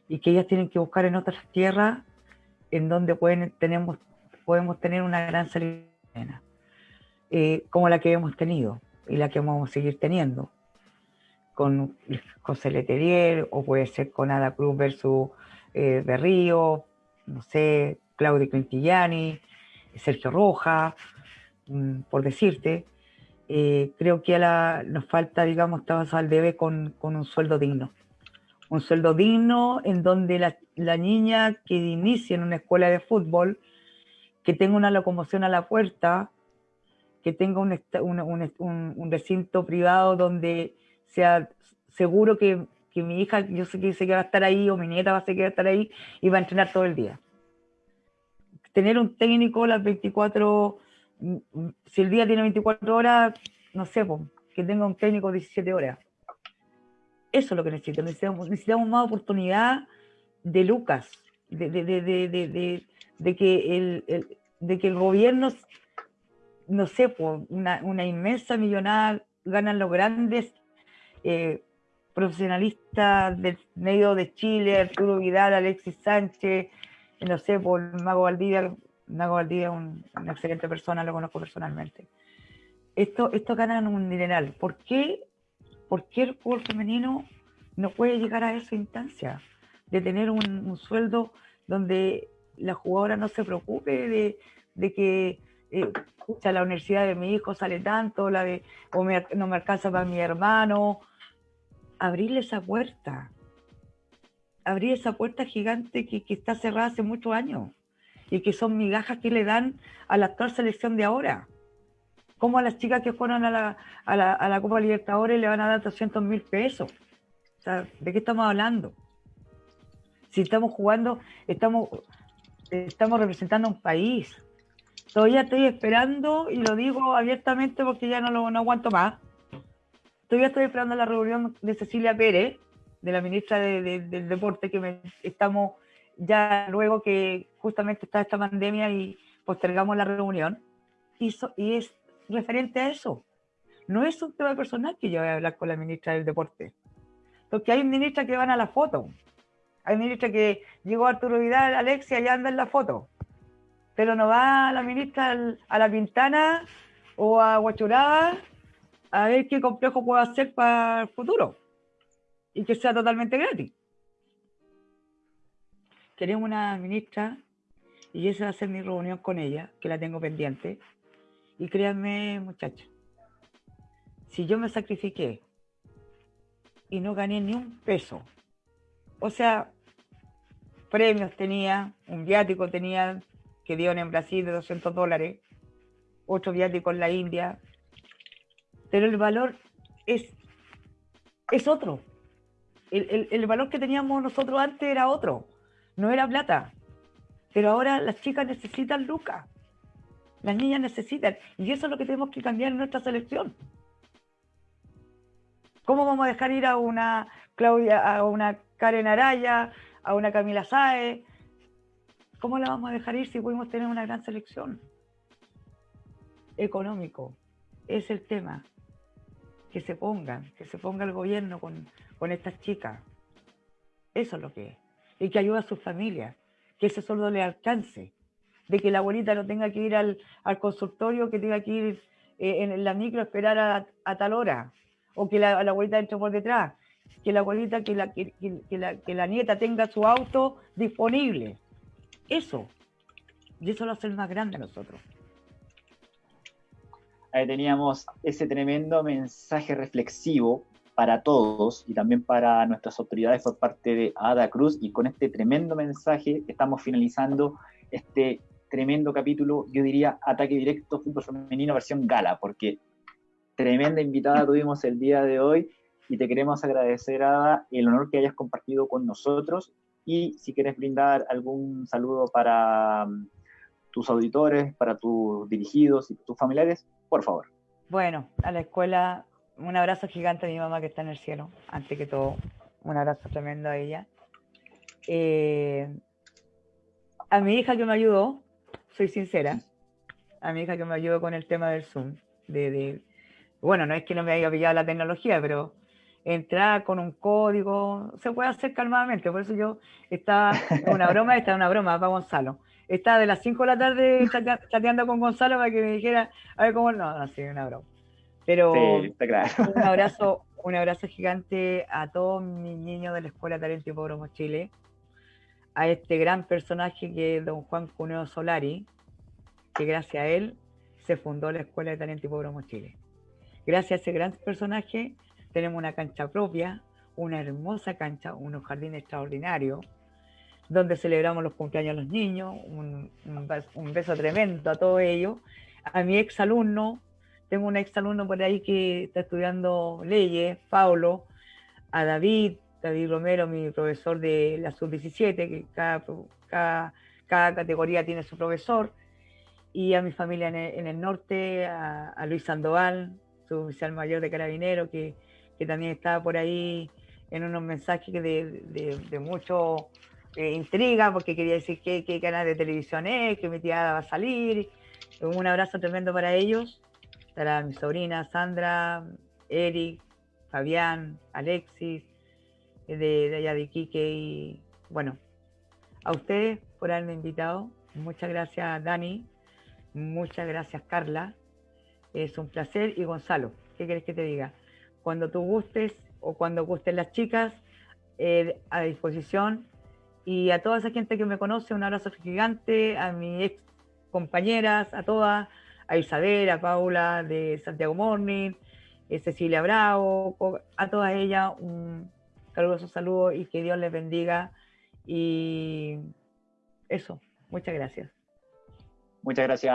y que ellas tienen que buscar en otras tierras en donde pueden, tenemos, podemos tener una gran salida eh, como la que hemos tenido y la que vamos a seguir teniendo. Con José Leterier, o puede ser con Ada Cruz versus eh, Berrío, no sé, Claudio Quintillani, Sergio Roja, mm, por decirte. Eh, creo que a la, nos falta, digamos, estamos al debe con, un sueldo digno. Un sueldo digno en donde la, niña que inicie en una escuela de fútbol, que tenga una locomoción a la puerta, que tenga un, recinto privado donde sea seguro que, mi hija, yo sé que, va a estar ahí, o mi nieta va a, ser estar ahí, y va a entrenar todo el día. Tener un técnico las 24, si el día tiene 24 horas, no sé, que tenga un técnico 17 horas. Eso es lo que necesitamos. Necesitamos, necesitamos más oportunidad de Lucas, de, que el, gobierno no sé, una, una inmensa millonada ganan los grandes eh, profesionalistas del medio de Chile, Arturo Vidal, Alexis Sánchez, no sé, por Mago Valdivia, Mago Valdivia es una excelente persona, lo conozco personalmente. Esto, esto ganan un dineral. ¿Por qué, ¿Por qué el fútbol femenino no puede llegar a esa instancia de tener un, un sueldo donde la jugadora no se preocupe de, de que eh, la universidad de mi hijo sale tanto, la de, o no me alcanza para mi hermano. Abrirle esa puerta, abrir esa puerta gigante que, que, está cerrada hace muchos años y que son migajas que le dan a la actual selección de ahora. Como a las chicas que fueron a la, a la, a la Copa Libertadores le van a dar 200 mil pesos. ¿de qué estamos hablando? Si estamos jugando, estamos, estamos representando a un país, Todavía estoy esperando, y lo digo abiertamente porque ya no lo no aguanto más. Todavía estoy esperando la reunión de Cecilia Pérez, de la ministra del Deporte, que estamos ya luego que justamente está esta pandemia y postergamos la reunión. Y, es referente a eso. No es un tema personal que yo voy a hablar con la ministra del Deporte. Porque hay ministras que van a la foto. Hay ministra que llegó Arturo Vidal, Alexia, y anda en la foto pero no va la ministra a la Pintana o a Huachuraba a ver qué complejo puedo hacer para el futuro y que sea totalmente gratis. Queremos una ministra y esa va a ser mi reunión con ella, que la tengo pendiente. Y créanme, muchachos, si yo me sacrifiqué y no gané ni un peso, o sea, premios tenía, un viático tenía que dieron en Brasil de 200 dólares, otro viático en la India, pero el valor es, es otro. El, el, valor que teníamos nosotros antes era otro, no era plata. Pero ahora las chicas necesitan lucas. Las niñas necesitan, y eso es lo que tenemos que cambiar en nuestra selección. ¿Cómo vamos a dejar ir a una Claudia, a una Karen Araya, a una Camila Sae? ¿Cómo la vamos a dejar ir si podemos tener una gran selección? Económico, es el tema. Que se pongan, que se ponga el gobierno con, con estas chicas. Eso es lo que es. Y que ayude a sus familias, que ese sueldo le alcance de que la abuelita no tenga que ir al, consultorio, que tenga que ir eh, en la micro a esperar a, tal hora, o que la, abuelita entre por detrás, que la abuelita, que la, que, la, que la nieta tenga su auto disponible. Eso. Y eso lo hace el más grande a nosotros. Ahí teníamos ese tremendo mensaje reflexivo para todos y también para nuestras autoridades por parte de Ada Cruz. Y con este tremendo mensaje estamos finalizando este tremendo capítulo, yo diría ataque directo fútbol femenino versión gala, porque tremenda invitada tuvimos el día de hoy y te queremos agradecer, Ada, el honor que hayas compartido con nosotros y si quieres brindar algún saludo para mm, tus auditores, para tus dirigidos y tus familiares, por favor. Bueno, a la escuela, un abrazo gigante a mi mamá que está en el cielo, antes que todo, un abrazo tremendo a ella. Eh, a mi hija que me ayudó, soy sincera, a mi hija que me ayudó con el tema del Zoom, de, bueno, no es que no me haya pillado la tecnología, pero entrar con un código, se puede hacer calmadamente, por eso yo estaba, una broma, esta es una broma para Gonzalo, estaba de las 5 de la tarde chateando con Gonzalo para que me dijera, a ver cómo, no, no, sí, una broma. Pero un abrazo, un abrazo gigante a todos mis niños de la Escuela Talento y Pobromo Chile, a este gran personaje que es don Juan Cuneo Solari, que gracias a él se fundó la Escuela de Talento y Pobromo Chile. Gracias a ese gran personaje tenemos una cancha propia, una hermosa cancha, unos jardines extraordinarios, donde celebramos los cumpleaños a los niños, un, beso tremendo a todos ellos. A mi ex alumno, tengo un ex alumno por ahí que está estudiando leyes, Paulo, a David, David Romero, mi profesor de la sub-17, que cada, cada, categoría tiene su profesor, y a mi familia en el, norte, a, Luis Sandoval, su oficial mayor de Carabinero, que, también estaba por ahí en unos mensajes de, de, mucho eh, intriga, porque quería decir qué, qué, canal de televisión es, que mi tía va a salir. Un abrazo tremendo para ellos, para mi sobrina Sandra, Eric, Fabián, Alexis, de, allá de Iquique y bueno, a ustedes por haberme invitado. Muchas gracias Dani, muchas gracias Carla, es un placer. Y Gonzalo, ¿qué quieres que te diga? Cuando tú gustes o cuando gusten las chicas, eh, a disposición. Y a toda esa gente que me conoce, un abrazo gigante, a mis ex compañeras, a todas, a Isabel, a Paula de Santiago Morning, a eh, Cecilia Bravo, a todas ellas un caluroso saludo y que Dios les bendiga. Y eso, muchas gracias. Muchas gracias,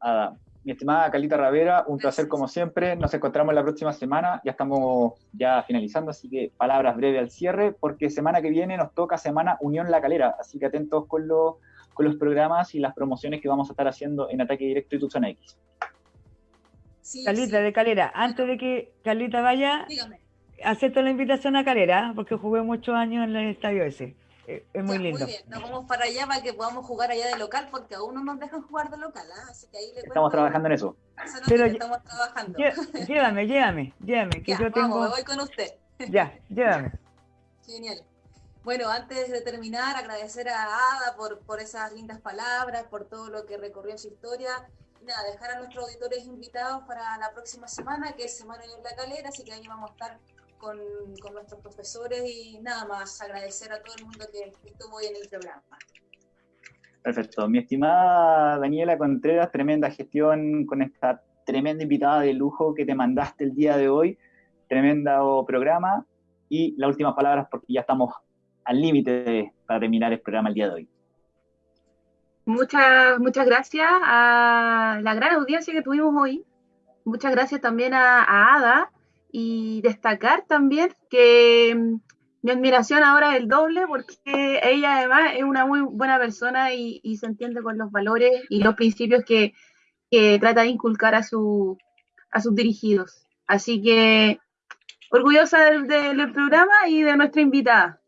Ada. Mi estimada Calita Ravera, un placer como siempre. Nos encontramos la próxima semana. Ya estamos ya finalizando, así que palabras breves al cierre, porque semana que viene nos toca semana Unión La Calera. Así que atentos con, con los programas y las promociones que vamos a estar haciendo en Ataque Directo y Tucson X. Calita de Calera, antes de que Calita vaya, Dígame acepto la invitación a Calera, porque jugué muchos años en el estadio ese. Eh, es muy lindo. Muy bien, nos vamos para allá para que podamos jugar allá de local, porque aún no nos dejan jugar de local, ¿ah? así que ahí le Estamos trabajando en eso. Pero estamos trabajando. Llévame, llévame, llévame, que yo tengo... Vamos, voy con usted. Ya, llévame. Genial. Bueno, antes de terminar, agradecer a Ada por, por esas lindas palabras, por todo lo que recorrió su historia. Nada, dejar a nuestros auditores invitados para la próxima semana, que es Semana de la Calera, así que ahí vamos a estar con, nuestros profesores y nada más agradecer a todo el mundo que estuvo hoy en el programa. Perfecto. Mi estimada Daniela Contreras, tremenda gestión con esta tremenda invitada de lujo que te mandaste el día de hoy. Tremendo programa. Y las últimas palabras porque ya estamos al límite para terminar el programa el día de hoy. Muchas, muchas gracias a la gran audiencia que tuvimos hoy. Muchas gracias también a, Ada y destacar también que mm, mi admiración ahora es el doble porque ella además es una muy buena persona y, se entiende con los valores y los principios que, que trata de inculcar a, su, a sus dirigidos. Así que orgullosa del programa y de nuestra invitada.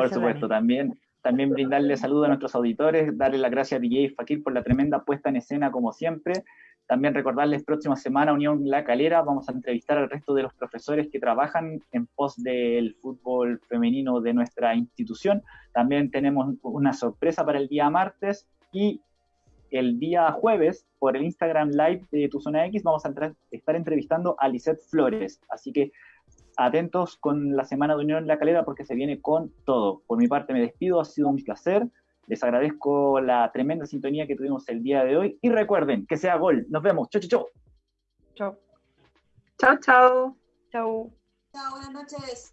Por supuesto, también, también brindarle saludo a nuestros auditores, darle las gracias a DJ Fakir por la tremenda puesta en escena como siempre. También recordarles próxima semana Unión La Calera, vamos a entrevistar al resto de los profesores que trabajan en pos del fútbol femenino de nuestra institución. También tenemos una sorpresa para el día martes y el día jueves por el Instagram Live de Tu Zona X vamos a estar entrevistando a Lisette Flores. Así que atentos con la semana de Unión en la Calera porque se viene con todo. Por mi parte me despido, ha sido un placer. Les agradezco la tremenda sintonía que tuvimos el día de hoy y recuerden que sea gol. Nos vemos. Chau, chau, chau. Chau. Chau, chau. Chau. buenas noches.